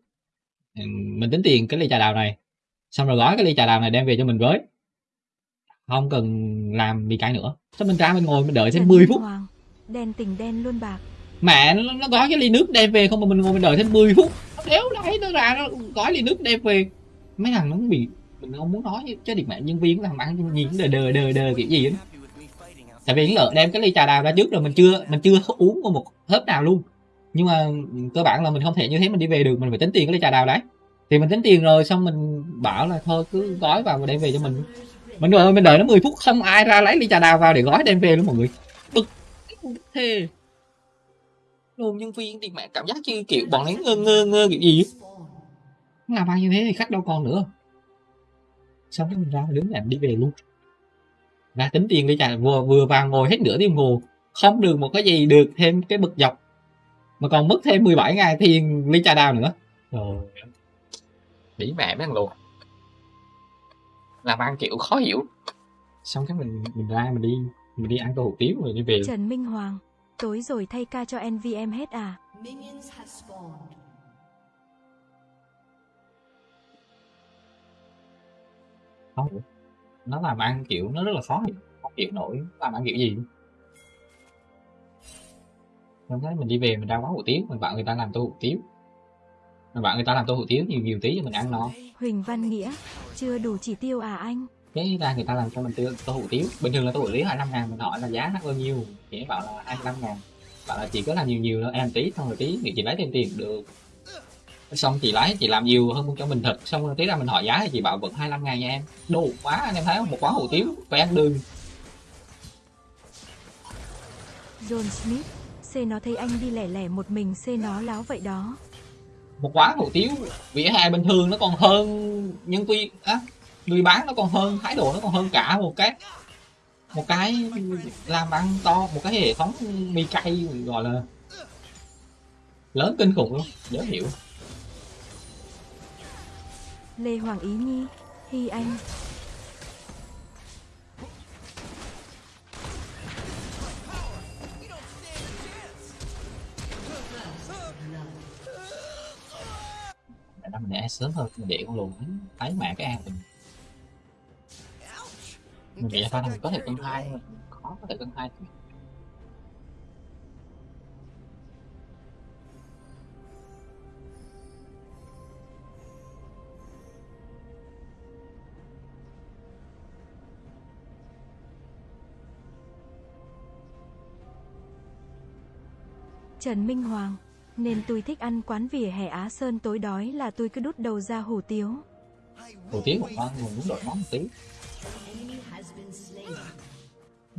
ừ, mình tính tiền cái ly trà đào này. Xong rồi gói cái ly trà đào này đem về cho mình với không cần làm mì cái nữa. Xong mình ra mình ngồi mình đợi thêm Trần 10 Minh phút? Hoàng, đen tình đen luôn bạc. mẹ nó, nó gói cái ly nước đem về không mà mình ngồi mình đợi thêm 10 phút. Nó đéo đấy nó ra nó gói ly nước đem về. Mấy thằng nó cũng bị mình không muốn nói chứ điệp mẹ nhân viên thằng ăn nhìn đờ đờ đờ đờ kiểu gì outside. tại vì lợ đem cái ly trà đào ra trước rồi mình chưa mình chưa uống một hớp nào luôn. Nhưng mà cơ bản là mình không thể như thế mình đi về được mình phải tính tiền cái ly trà đào đấy. Thì mình tính tiền rồi xong mình bảo là thôi cứ gói vào và đem về cho mình mình đợi mình đợi nó 10 phút không ai ra lấy ly trà đào vào để gói đem về luôn mọi người. Bực thề luôn nhân viên thì mẹ cảm giác như kiểu bọn ấy ngơ ngơ ngơ kiểu gì làm bao nhiêu thế thì khách đâu còn nữa. Xong cái mình ra đứng làm đi về luôn. Ra tính tiền đi trà vừa vừa vào ngồi hết nửa tiếng hồ không được một cái gì được thêm cái bực dọc. Mà còn mất thêm 17 ngày tiền ly trà đào nữa. Rồi bị mẹ mấy thằng luôn làm ăn kiểu khó hiểu. Xong cái mình mình ra mình đi mình đi ăn tô hủ tiếu rồi đi về. Trần Minh Hoàng tối rồi thay ca cho NVM hết à? Không nó làm ăn kiểu nó rất là khó hiểu. Không hiểu nổi làm ăn kiểu gì. Xong cái mình đi về mình ra quán hủ tiếu mình bảo người ta làm tô hủ tiếu bảo người ta làm tô hủ tiếu nhiều nhiều tí cho mình ăn no. Huỳnh Văn Nghĩa, chưa đủ chỉ tiêu à anh? cái ra người ta làm cho mình tiêu tô hủ tiếu. Bình thường là tô hủ tiếu 25 ngàn mình hỏi là giá nó bao nhiêu? Chị bảo là 25 ngàn. Bảo là chị có làm nhiều nhiều thôi em tí xong rồi tí. Thì chị lấy thêm tiền được. Xong chị lấy chị làm nhiều hơn cho mình thật. Xong rồi tí ra mình hỏi giá thì chị bảo vẫn 25 ngàn nha em. Đồ quá anh em thấy không? Một quán hủ tiếu phải ăn đường. John Smith, C nó thấy anh đi lẻ lẻ một mình C nó láo vậy đó một quán hủ tiếu vỉa hè bình thường nó còn hơn nhân viên á người bán nó còn hơn thái độ nó còn hơn cả một cái một cái làm ăn to một cái hệ thống mì cay gọi là lớn kinh khủng luôn dễ hiểu. Lê Hoàng Ý Nhi, Hi Anh, mình để sớm hơn mình để con lùn thấy mạng cái an mình mình nghĩ là pha này mình có thể cân hai khó có thể cân hai Trần Minh Hoàng. Nên tôi thích ăn quán vỉa hè Á Sơn tối đói là tôi cứ đút đầu ra hủ tiếu. hủ tiếu một con mình muốn đổi món một tí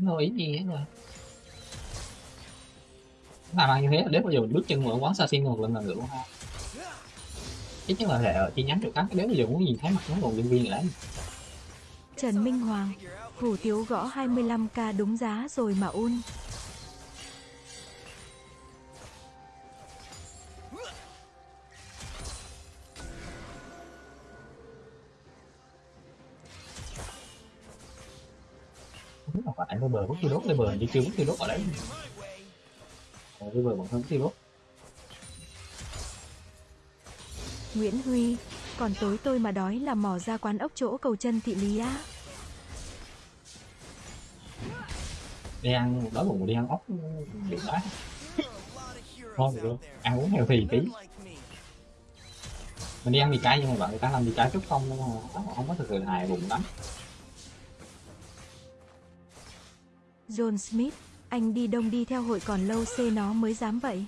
có ý gì hết rồi làm ăn như thế là đến bao giờ mình bước chân vào quán sashimi một lần là được ha ít nhất là hệ ở chi nhánh chỗ khác đến bao giờ muốn nhìn thấy mặt nó còn nhân viên lại Trần Minh Hoàng. Hủ tiếu gõ 25k đúng giá rồi mà un. Lên bờ bất tiêu đốt bờ đi kêu bất tiêu đốt ở đấy Ờ, lên bờ bằng hơn bất tiêu đốt. Nguyễn Huy. Còn tối tôi mà đói là mò ra quán ốc chỗ cầu chân thị lý á. đi ăn đói bụng đi ăn ốc lot of thôi được ăn uống heo thì tí. Mình đi ăn mì cay nhưng mà bạn người ta làm mì cay chút không không có thực sự hài bụng lắm John Smith. Anh đi đông đi theo hội còn lâu C nó mới dám vậy.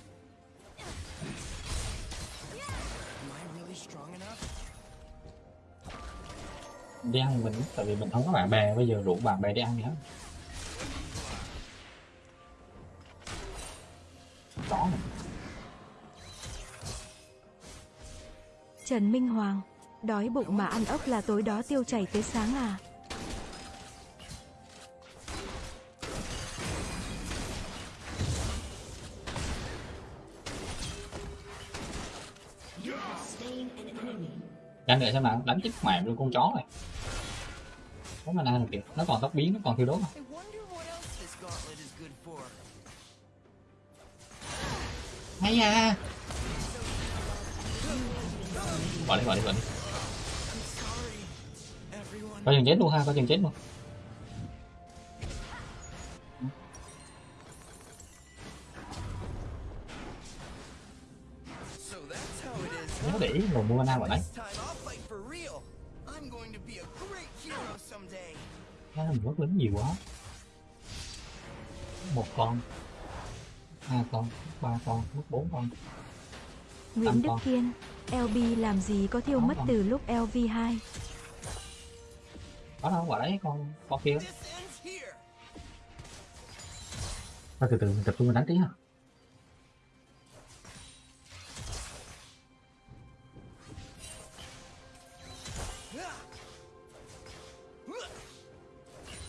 Đi ăn mình tại vì mình không có bạn bè bây giờ rủ bạn bè đi ăn hết đó Trần Minh Hoàng. Đói bụng mà ăn ốc là tối đó tiêu chảy tới sáng à. Đánh để xem nào, đánh chết mẹ luôn con chó này. Có mà nào được kìa, nó còn tóc biến, nó còn thiêu đốt à. For. Hay à. Bỏ đi, bỏ đi, bỏ đi. Có chừng chết luôn ha, có chừng chết luôn. Nhớ để ý mua mana vào đấy. Nó mình mất lính nhiều quá. Một con, hai con, ba con, mất bốn con. Nguyễn Đức con. Kiên. LB làm gì có thiêu mất con. từ lúc LV2. Có đâu, quả đấy con, con kia. Thôi từ từ mình tập trung mình đánh tí ha.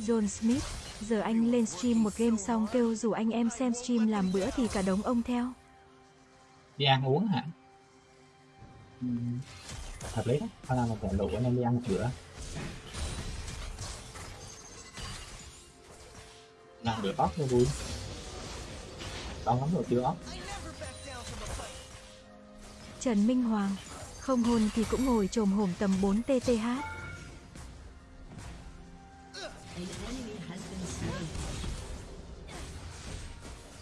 John Smith. Giờ anh lên stream một game xong kêu rủ anh em xem stream làm bữa thì cả đống ông theo. Đi ăn uống hả? Ừm, Hợp lý đó, thôi là mình phải lụ anh em đi ăn một bữa. Làm bữa ốc cho vui. Đau lắm rồi chưa ốc. Trần Minh Hoàng. Không hôn thì cũng ngồi trồm hổm tầm 4 TTH.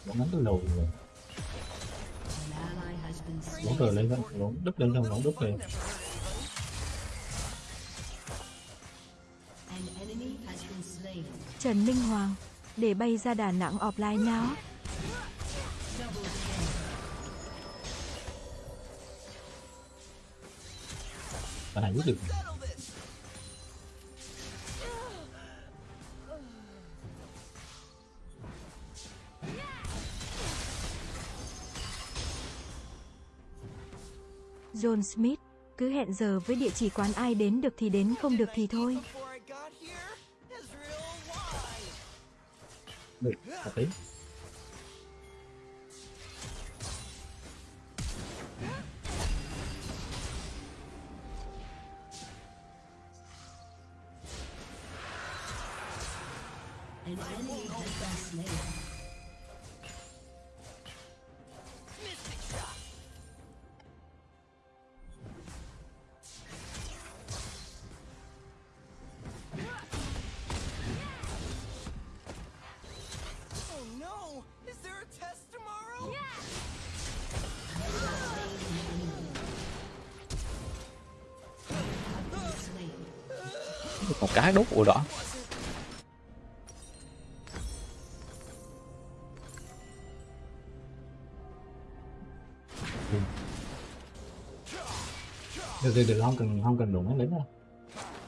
Bọn đánh tôi lùi rồi. Slain. cờ lên không? Lỗ đứt lên không? Lỗ đứt lên. Trần Minh Hoàng, để bay ra Đà Nẵng offline nào. Bạn này giết được. John Smith, cứ hẹn giờ với địa chỉ quán ai đến được thì đến không được thì thôi. Được, hợp lý. Một cái đốt ủa đỏ Được, được, được, không cần không cần đụng mấy lính đâu.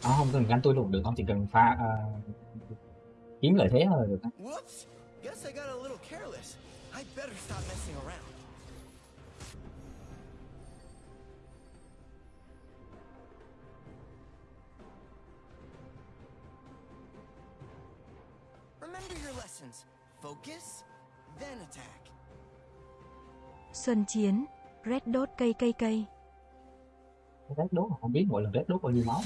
À, không cần ganh tôi luôn được, không? Chỉ cần pha à, kiếm lợi thế thôi là được. Xuân Chiến, Red Dot cây cây cây. Rét đốt mà không biết mỗi lần rét đốt bao nhiêu máu.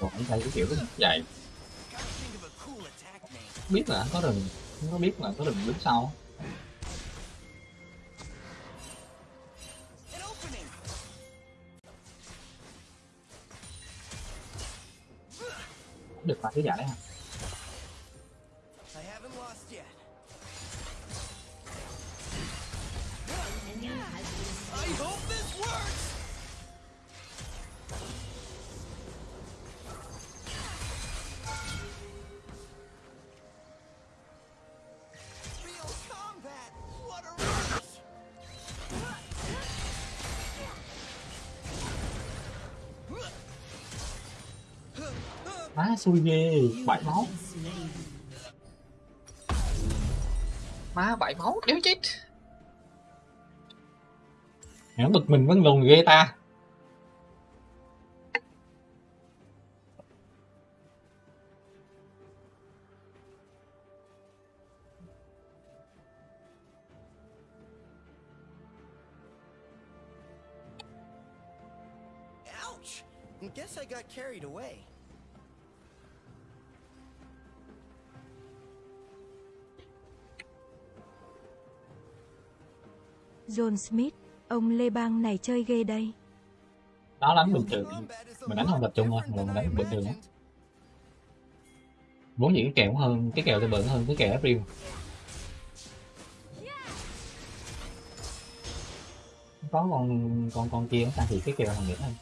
Còn cái kiểu cái dài dạ biết là có rừng, không có biết là có rừng đứng sau. Được mà cái giả đấy hả? Xui ghê bảy máu má bảy máu đéo chết nó bực mình vẫn lùn ghê ta Ouch! Guess I got carried away. John Smith, ông Lê Bang này chơi ghê đây. nó đánh bình thường mình đánh không tập trung thôi mà mình đánh bình thường Muốn imagined. vốn dĩ cái kèo hơn cái kèo tôi bận hơn cái kèo April có con con con kia ta thì cái kèo thằng nữa hơn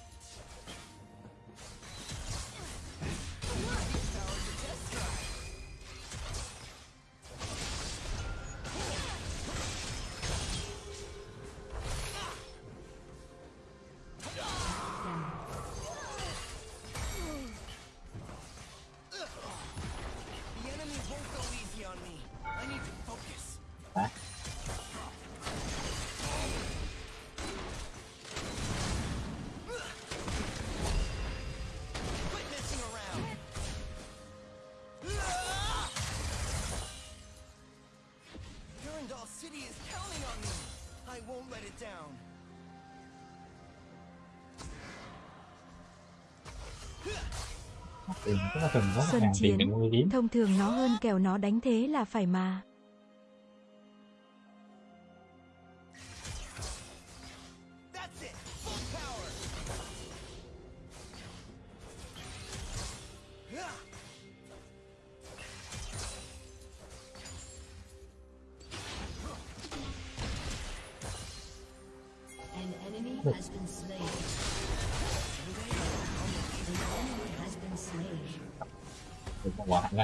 cần có Xuân ngàn tiền để chiến. mua kiếm Thông thường nó hơn kèo nó đánh thế là phải mà.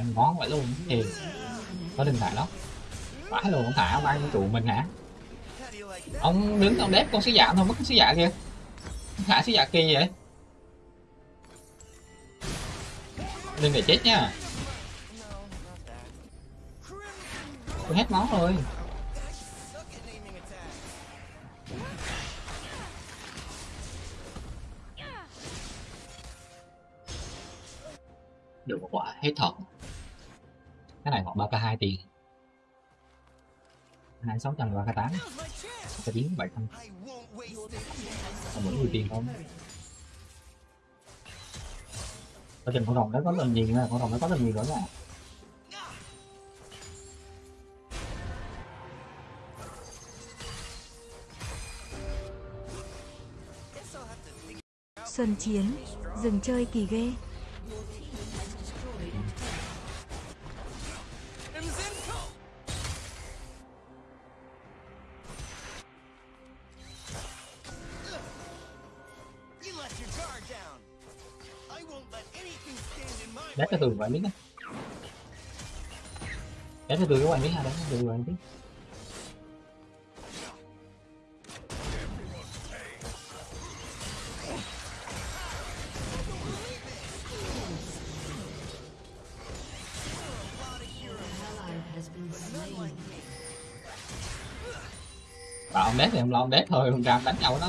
Một ngón vậy luôn. Thì có điện thoại đó phải luôn ông thả bay trụ mình hả? Ông đứng ông đép con sứ giả thôi, mất con sứ giả kia thả sứ giả kỳ vậy? Đừng để chết nha. Tôi hết máu rồi. Tiền. Hai sáu trăm ba k tám. Now's my bảy trăm còn mỗi người tiền không? Quá trình con đồng đó có lần nhìn nè, con đồng đó có lần nhìn nữa nè Xuân chiến, dừng chơi kỳ ghê. Cái từ quản biết á đép cái từ cái quản biết ha đép cái tường quản lý biết. Bảo ông đét thì ông lo ông đét thôi, ông ra đánh nhau với nó.